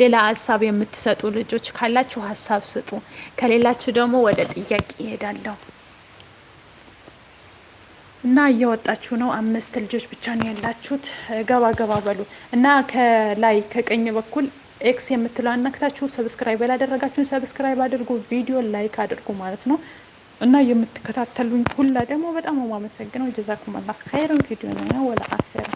A: ሌላ ሀሳብ የምትሰጡ ልጆች ካላችሁ ሀሳብ ስጡ። ከሌላችሁ ደግሞ ወደ ጥያቄ ይሄዳለሁ እና እየወጣችሁ ነው። አምስት ልጆች ብቻ ነው ያላችሁት። ገባ ገባ በሉ እና ከላይ ከቀኝ በኩል X የምትለው አናክታችሁ subscribe ያላደረጋችሁን subscribe አድርጉ፣ ቪዲዮ like አድርጉ ማለት ነው። እና የምትከታተሉኝ ሁላ ደግሞ በጣም ነው የማመሰግነው። جزاكم الله خيرا في الدنيا والآخرة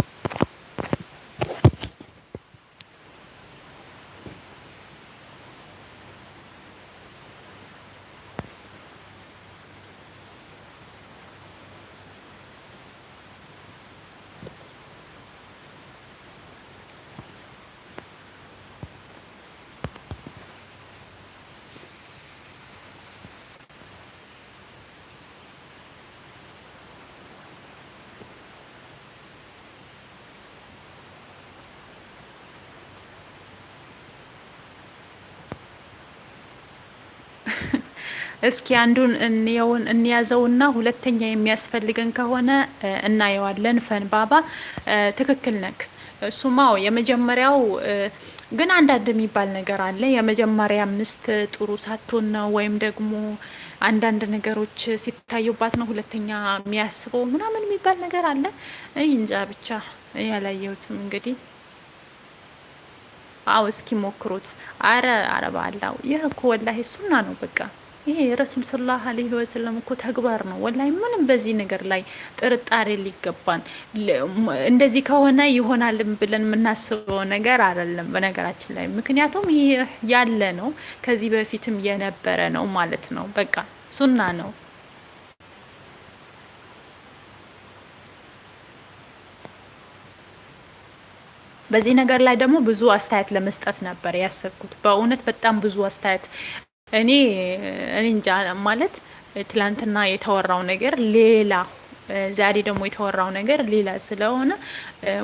A: እስኪ አንዱን እንየውን እንያዘውና ሁለተኛ የሚያስፈልገን ከሆነ እናየዋለን። ፈንባባ ትክክል ነክ። እሱማው የመጀመሪያው ግን አንዳንድ የሚባል ነገር አለ። የመጀመሪያ ሚስት ጥሩ ሳትሆን ነው ወይም ደግሞ አንዳንድ ነገሮች ሲታዩባት ነው ሁለተኛ የሚያስበው ምናምን የሚባል ነገር አለ። እንጃ ብቻ ያላየሁትም እንግዲህ አው እስኪ ሞክሩት። አረ አረባላው ይህ እኮ ወላሂ ሱና ነው በቃ ይሄ የረሱል ሰለላሁ ዐለይሂ ወሰለም እኮ ተግባር ነው። ወላሂ ምንም በዚህ ነገር ላይ ጥርጣሬ ሊገባን እንደዚህ ከሆነ ይሆናል ብለን የምናስበው ነገር አይደለም በነገራችን ላይ ምክንያቱም ይሄ ያለ ነው፣ ከዚህ በፊትም የነበረ ነው ማለት ነው። በቃ ሱና ነው። በዚህ ነገር ላይ ደግሞ ብዙ አስተያየት ለመስጠት ነበር ያሰብኩት። በእውነት በጣም ብዙ አስተያየት እኔ እኔ እንጃ ማለት ትላንትና የተወራው ነገር ሌላ፣ ዛሬ ደግሞ የተወራው ነገር ሌላ ስለሆነ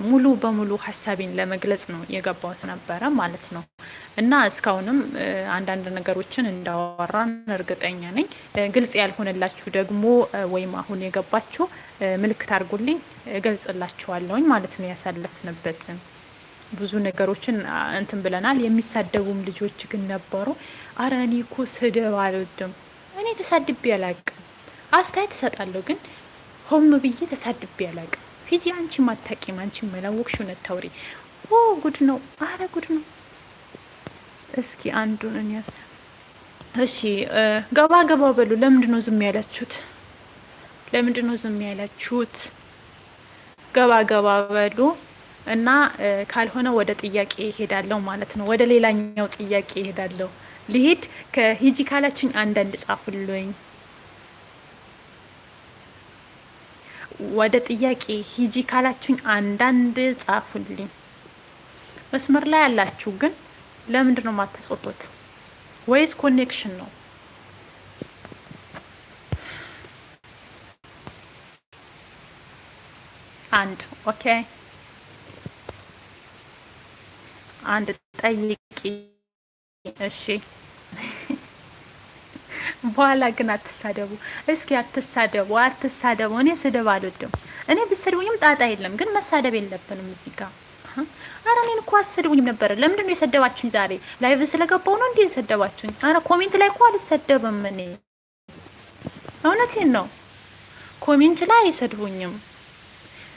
A: ሙሉ በሙሉ ሀሳቤን ለመግለጽ ነው የገባሁት ነበረ ማለት ነው። እና እስካሁንም አንዳንድ ነገሮችን እንዳወራን እርግጠኛ ነኝ። ግልጽ ያልሆነላችሁ ደግሞ ወይም አሁን የገባችሁ ምልክት አድርጉልኝ፣ እገልጽላችኋለሁኝ ማለት ነው ያሳለፍንበትን ብዙ ነገሮችን እንትን ብለናል። የሚሳደቡም ልጆች ግን ነበሩ። አረ እኔ እኮ ስድብ አልወድም። እኔ ተሳድቤ አላቅም። አስተያየት እሰጣለሁ፣ ግን ሆም ብዬ ተሳድቤ አላቅም። ሂጂ አንቺ ማታቂም፣ አንቺ መላወቅሽ እውነት ታውሪ። ኦ ጉድ ነው፣ አረ ጉድ ነው። እስኪ አንዱን እንያዝ። እሺ ገባ ገባ በሉ። ለምንድን ነው ዝም ያላችሁት? ለምንድን ነው ዝም ያላችሁት? ገባ ገባ በሉ። እና ካልሆነ ወደ ጥያቄ ይሄዳለሁ ማለት ነው። ወደ ሌላኛው ጥያቄ ይሄዳለሁ። ልሂድ ከሂጂ ካላችኝ አንዳንድ ጻፉልኝ። ወደ ጥያቄ ሂጂ ካላችኝ አንዳንድ ጻፉልኝ። መስመር ላይ ያላችሁ ግን ለምንድን ነው የማትጽፉት? ወይስ connection ነው? አንድ okay አንድ ጠይቂ። እሺ በኋላ ግን አትሳደቡ። እስኪ አትሳደቡ፣ አትሳደቡ። እኔ ስድብ አልወድም። እኔ ብትሰድቡኝም ጣጣ የለም፣ ግን መሳደብ የለብንም እዚህ ጋር። አረ እኔን እኮ አትሰድቡኝም ነበረ። ለምንድን ነው የሰደባችሁኝ? ዛሬ live ስለገባው ነው እንዴ የሰደባችሁኝ? አረ comment ላይ እኮ አልሰደብም እኔ እውነቴን ነው። comment ላይ አይሰድቡኝም።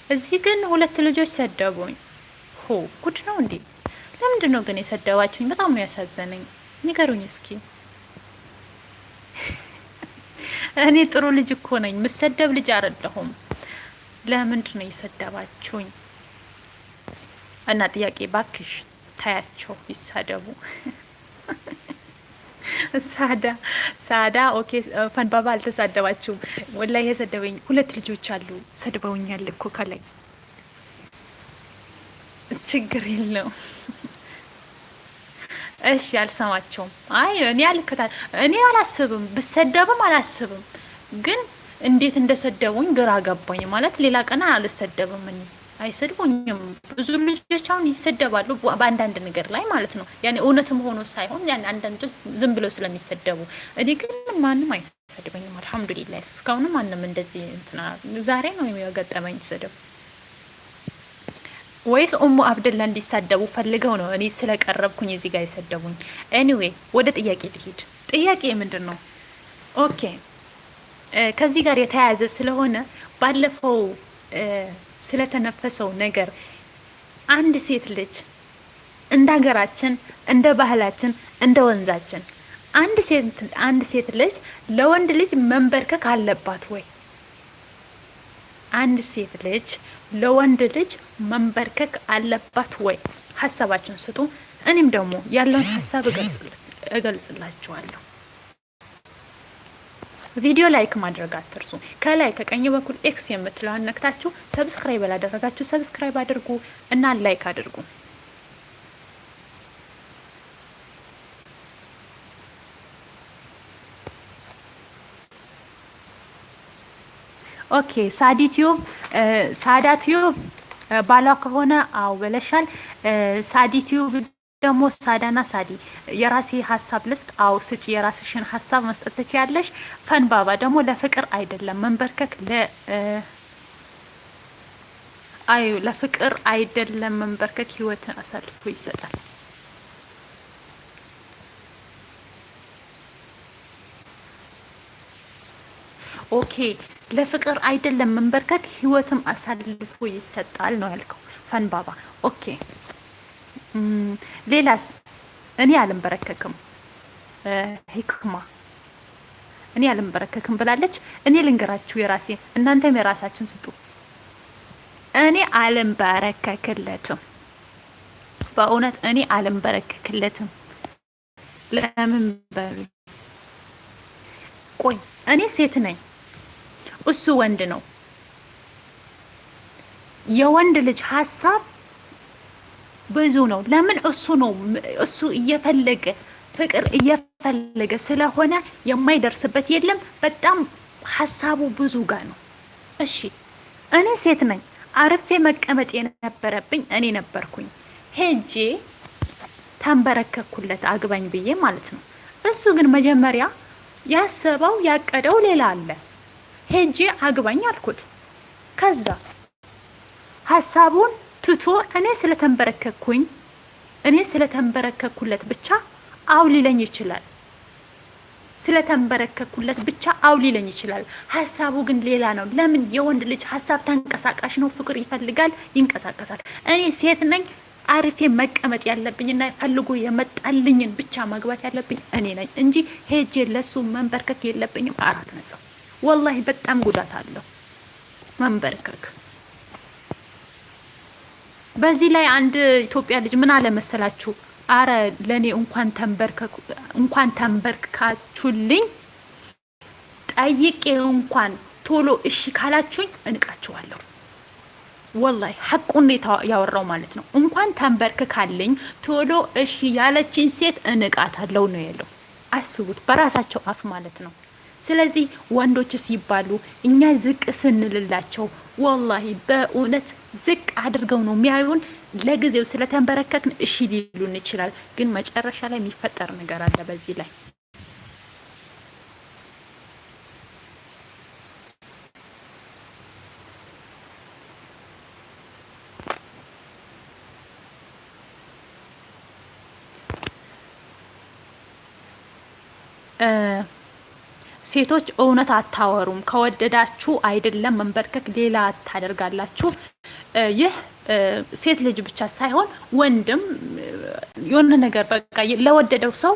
A: እዚህ ግን ሁለት ልጆች ሰደቡኝ። ሆ ጉድ ነው እንዴ! ለምንድን ነው ግን የሰደባችሁኝ? በጣም ነው ያሳዘነኝ። ንገሩኝ እስኪ። <laughs> እኔ ጥሩ ልጅ እኮ ነኝ፣ ምሰደብ ልጅ አይደለሁም። ለምንድን ነው የሰደባችሁኝ? እና ጥያቄ ባክሽ ታያቸው ይሳደቡ። <laughs> ሳዳ ሳዳ okay። ፈንባባ አልተሳደባችሁም። ወላሂ የሰደበኝ ሁለት ልጆች አሉ፣ ሰድበውኛል እኮ ከላይ ችግር የለው። እሺ አልሰማቸውም። አይ እኔ አልከታል እኔ አላስብም፣ ብሰደብም አላስብም። ግን እንዴት እንደሰደቡኝ ግራ ገባኝ። ማለት ሌላ ቀን አልሰደብም እኔ አይሰድቡኝም። ብዙ ልጆች አሁን ይሰደባሉ በአንዳንድ ነገር ላይ ማለት ነው። ያኔ እውነትም ሆኖ ሳይሆን ያን አንዳንዶች ዝም ብለው ስለሚሰደቡ፣ እኔ ግን ማንም አይሰድበኝም። አልሐምዱሊላህ እስካሁንም ማንም እንደዚህ እንትና ዛሬ ነው የገጠመኝ ስድብ ወይስ ኡሙ አብደላ እንዲሳደቡ ፈልገው ነው እኔ ስለቀረብኩኝ እዚህ ጋር የሰደቡኝ? anyway ወደ ጥያቄ ልሂድ። ጥያቄ ምንድን ነው? okay ከዚህ ጋር የተያያዘ ስለሆነ ባለፈው ስለተነፈሰው ነገር አንድ ሴት ልጅ እንደ ሀገራችን፣ እንደ ባህላችን፣ እንደ ወንዛችን አንድ ሴት አንድ ሴት ልጅ ለወንድ ልጅ መንበርከክ አለባት ወይ? አንድ ሴት ልጅ ለወንድ ልጅ መንበርከክ አለባት ወይ? ሀሳባችሁን ስጡ። እኔም ደግሞ ያለውን ሀሳብ እገልጽላችኋለሁ። ቪዲዮ like ማድረግ አትርሱ። ከላይ ከቀኝ በኩል X የምትለውን ነክታችሁ subscribe ያላደረጋችሁ subscribe አድርጉ እና like አድርጉ። okay ሳዲ Tube ሳዳ Tube ባሏ ከሆነ አው ብለሻል። ሳዲ Tube ደግሞ ሳዳና ሳዲ የራሴ ሀሳብ ልስጥ። አው ስጪ፣ የራስሽን ሀሳብ መስጠት ትችያለሽ። ፈንባባ ደግሞ ለፍቅር አይደለም መንበርከክ ለ አዩ ለፍቅር አይደለም መንበርከክ ህይወትን አሳልፎ ይሰጣል። okay ለፍቅር አይደለም መንበርከክ ህይወትም አሳልፎ ይሰጣል ነው ያልከው ፈንባባ። okay ሌላስ? እኔ አልንበረከክም ሂክማ እኔ አልንበረከክም ብላለች። እኔ ልንገራችሁ የራሴ እናንተም የራሳችሁን ስጡ። እኔ አልንበረከክለትም፣ በእውነት እኔ አልንበረከክለትም። ለምን በሉ ቆይ እኔ ሴት ነኝ፣ እሱ ወንድ ነው። የወንድ ልጅ ሀሳብ ብዙ ነው። ለምን እሱ ነው እሱ እየፈለገ ፍቅር እየፈለገ ስለሆነ የማይደርስበት የለም። በጣም ሀሳቡ ብዙ ጋር ነው። እሺ እኔ ሴት ነኝ። አርፌ መቀመጥ የነበረብኝ እኔ ነበርኩኝ። ሄጄ ተንበረከኩለት አግባኝ ብዬ ማለት ነው። እሱ ግን መጀመሪያ ያሰበው ያቀደው ሌላ አለ። ሄጄ አግባኝ አልኩት። ከዛ ሀሳቡን ትቶ እኔ ስለተንበረከኩኝ እኔ ስለተንበረከኩለት ብቻ አው ሊለኝ ይችላል። ስለተንበረከኩለት ብቻ አው ሊለኝ ይችላል። ሀሳቡ ግን ሌላ ነው። ለምን? የወንድ ልጅ ሀሳብ ተንቀሳቃሽ ነው። ፍቅር ይፈልጋል፣ ይንቀሳቀሳል። እኔ ሴት ነኝ። አርፌ መቀመጥ ያለብኝና ፈልጎ የመጣልኝን ብቻ ማግባት ያለብኝ እኔ ነኝ እንጂ ሄጄ ለሱ መንበርከክ የለብኝም። አራት ነጥብ። ወላሂ በጣም ጉዳት አለው መንበርከክ። በዚህ ላይ አንድ ኢትዮጵያ ልጅ ምን አለ መሰላችሁ? አረ ለእኔ እንኳን ተንበርከኩ እንኳን ተንበርክካችሁልኝ ጠይቄ እንኳን ቶሎ እሺ ካላችሁኝ እንቃችኋለሁ። ወላሂ ሐቁን ያወራው ማለት ነው። እንኳን ተንበርክካልኝ ቶሎ እሺ ያለችኝ ሴት እንቃታለሁ ነው ያለው። አስቡት፣ በራሳቸው አፍ ማለት ነው። ስለዚህ ወንዶች ሲባሉ እኛ ዝቅ ስንልላቸው ወላሂ በእውነት ዝቅ አድርገው ነው የሚያዩን። ለጊዜው ስለተንበረከክን እሺ ሊሉን ይችላል፣ ግን መጨረሻ ላይ የሚፈጠር ነገር አለ በዚህ ላይ ሴቶች እውነት አታወሩም። ከወደዳችሁ አይደለም መንበርከክ ሌላ ታደርጋላችሁ። ይህ ሴት ልጅ ብቻ ሳይሆን ወንድም የሆነ ነገር በቃ ለወደደው ሰው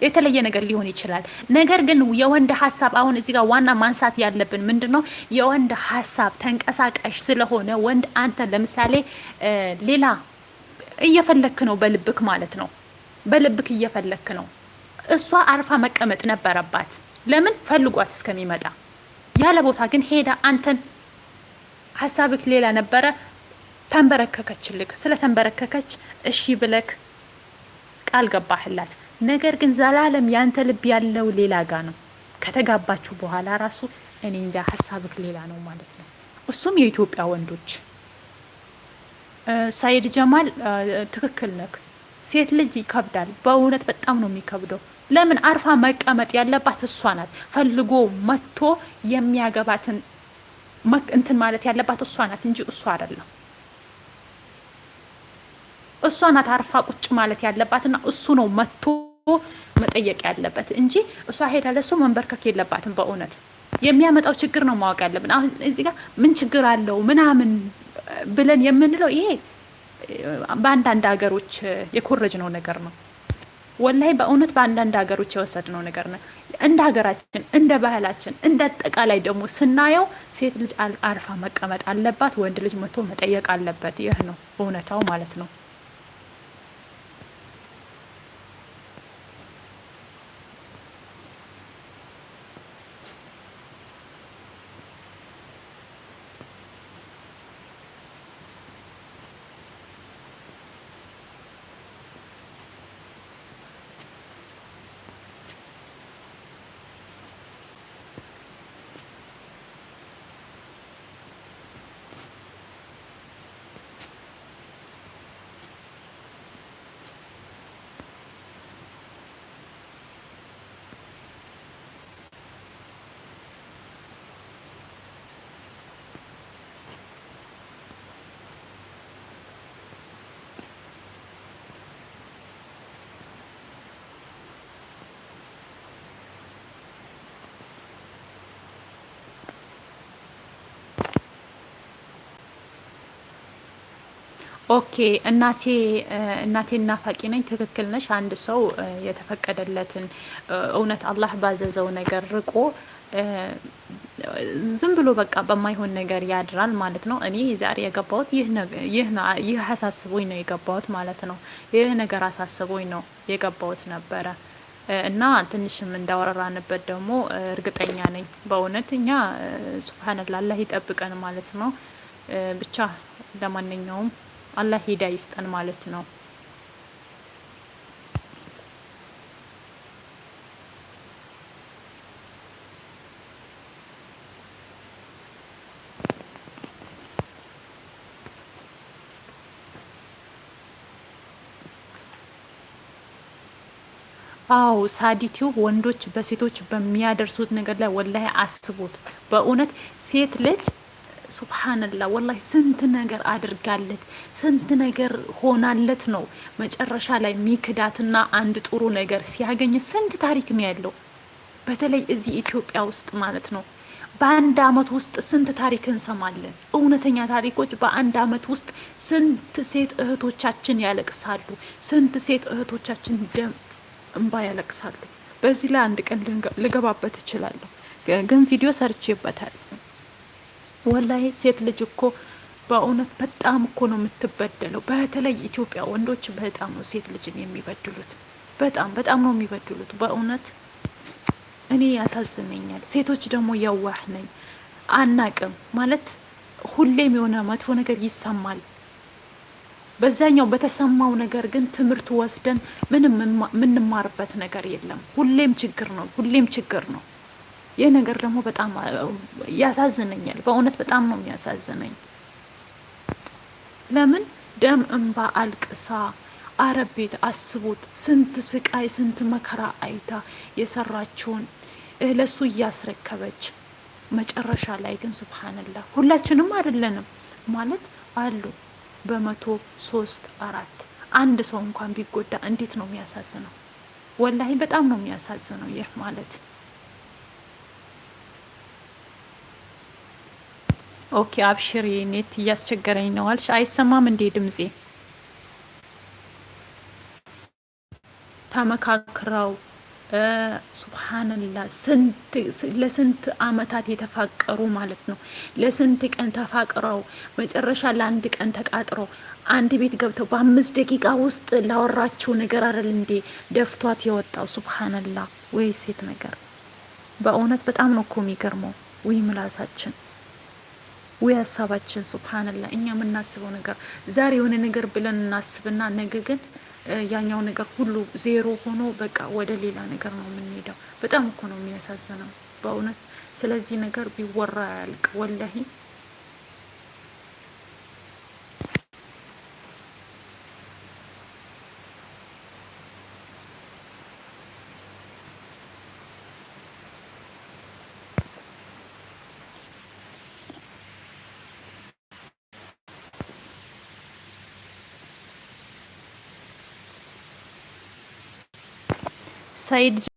A: የተለየ ነገር ሊሆን ይችላል። ነገር ግን የወንድ ሀሳብ አሁን እዚህ ጋር ዋና ማንሳት ያለብን ምንድን ነው? የወንድ ሀሳብ ተንቀሳቃሽ ስለሆነ ወንድ አንተ ለምሳሌ ሌላ እየፈለክ ነው፣ በልብክ ማለት ነው። በልብክ እየፈለክ ነው። እሷ አርፋ መቀመጥ ነበረባት። ለምን ፈልጓት እስከሚመጣ ያለ ቦታ ግን ሄዳ አንተን ሀሳብክ ሌላ ነበረ። ተንበረከከችልክ። ስለተንበረከከች እሺ ብለክ ቃል ገባህላት። ነገር ግን ዘላለም ያንተ ልብ ያለው ሌላ ጋ ነው። ከተጋባችሁ በኋላ ራሱ እኔ እንጃ ሀሳብክ ሌላ ነው ማለት ነው። እሱም የኢትዮጵያ ወንዶች ሳይድ ጀማል ትክክል ነክ። ሴት ልጅ ይከብዳል። በእውነት በጣም ነው የሚከብደው። ለምን አርፋ መቀመጥ ያለባት እሷ ናት። ፈልጎ መጥቶ የሚያገባትን እንትን ማለት ያለባት እሷ ናት እንጂ እሷ አይደለም። እሷ ናት አርፋ ቁጭ ማለት ያለባትና እሱ ነው መጥቶ መጠየቅ ያለበት እንጂ እሷ ሄዳ ለሱ መንበርከክ የለባትም። በእውነት የሚያመጣው ችግር ነው ማወቅ ያለብን። አሁን እዚህ ጋር ምን ችግር አለው ምናምን ብለን የምንለው ይሄ በአንዳንድ ሀገሮች የኮረጅነው ነገር ነው። ወላይ በእውነት በአንዳንድ ሀገሮች የወሰድነው ነገር ነው። እንደ ሀገራችን፣ እንደ ባህላችን፣ እንደ አጠቃላይ ደግሞ ስናየው ሴት ልጅ አርፋ መቀመጥ አለባት፣ ወንድ ልጅ መቶ መጠየቅ አለበት። ይህ ነው እውነታው ማለት ነው። okay እናቴ እናቴ እናፋቂ ነኝ። ትክክል ነሽ። አንድ ሰው የተፈቀደለትን እውነት አላህ ባዘዘው ነገር ርቆ ዝም ብሎ በቃ በማይሆን ነገር ያድራል ማለት ነው። እኔ ዛሬ የገባሁት ይህ አሳስቦኝ ነው የገባሁት ማለት ነው። ይህ ነገር አሳስቦኝ ነው የገባሁት ነበረ እና ትንሽም እንዳወራራንበት ደግሞ እርግጠኛ ነኝ በእውነት እኛ ሱብሃነላህ ይጠብቀን ማለት ነው። ብቻ ለማንኛውም አላህ ሂዳ ይስጠን ማለት ነው። አዎ ሳዲቲው ወንዶች በሴቶች በሚያደርሱት ነገር ላይ ወላሂ አስቡት። በእውነት ሴት ልጅ ሱብሓነላህ ወላሂ ስንት ነገር አድርጋለት ስንት ነገር ሆናለት ነው መጨረሻ ላይ ሚክዳትና አንድ ጥሩ ነገር ሲያገኝ ስንት ታሪክ ነው ያለው። በተለይ እዚህ ኢትዮጵያ ውስጥ ማለት ነው። በአንድ አመት ውስጥ ስንት ታሪክ እንሰማለን። እውነተኛ ታሪኮች በአንድ አመት ውስጥ ስንት ሴት እህቶቻችን ያለቅሳሉ። ስንት ሴት እህቶቻችን ደም እንባ ያለቅሳሉ። በዚህ ላይ አንድ ቀን ልገባበት እችላለሁ፣ ግን ቪዲዮ ሰርቼበታል። ወላሂ ሴት ልጅ እኮ በእውነት በጣም እኮ ነው የምትበደለው። በተለይ ኢትዮጵያ ወንዶች በጣም ነው ሴት ልጅን የሚበድሉት። በጣም በጣም ነው የሚበድሉት። በእውነት እኔ ያሳዝነኛል። ሴቶች ደግሞ የዋህ ነኝ አናቅም ማለት ሁሌም የሆነ መጥፎ ነገር ይሰማል በዛኛው በተሰማው ነገር ግን ትምህርት ወስደን ምንም የምንማርበት ነገር የለም። ሁሌም ችግር ነው፣ ሁሌም ችግር ነው። ይህ ነገር ደግሞ በጣም ያሳዝነኛል። በእውነት በጣም ነው የሚያሳዝነኝ። ለምን ደም እንባ አልቅሳ አረብ ቤት አስቡት። ስንት ስቃይ ስንት መከራ አይታ የሰራችውን ለሱ እያስረከበች መጨረሻ ላይ ግን ሱብሃንላህ ሁላችንም አይደለንም ማለት አሉ በመቶ ሶስት አራት አንድ ሰው እንኳን ቢጎዳ እንዴት ነው የሚያሳዝነው? ወላሂ በጣም ነው የሚያሳዝነው። ይህ ማለት okay፣ አብሽሪ net እያስቸገረኝ ነው አልሽ። አይሰማም እንዴ ድምጼ? ተመካክረው ሱብሃንላ ለስንት አመታት የተፋቀሩ ማለት ነው። ለስንት ቀን ተፋቅረው መጨረሻ ለአንድ ቀን ተቃጥረው አንድ ቤት ገብተው በአምስት ደቂቃ ውስጥ ላወራችው ነገር አይደል እንዴ ደፍቷት የወጣው። ሱብሃንላ ወይ ሴት ነገር በእውነት በጣም ነው እኮ የሚገርመው። ወይ ምላሳችን ወይ ሀሳባችን ሱብሃንላ እኛ የምናስበው ነገር ዛሬ የሆነ ነገር ብለን እናስብና ነገ ግን ያኛው ነገር ሁሉ ዜሮ ሆኖ በቃ ወደ ሌላ ነገር ነው የምንሄደው። በጣም እኮ ነው የሚያሳዝነው በእውነት ስለዚህ ነገር ቢወራ ያልቅ ወላሂ outside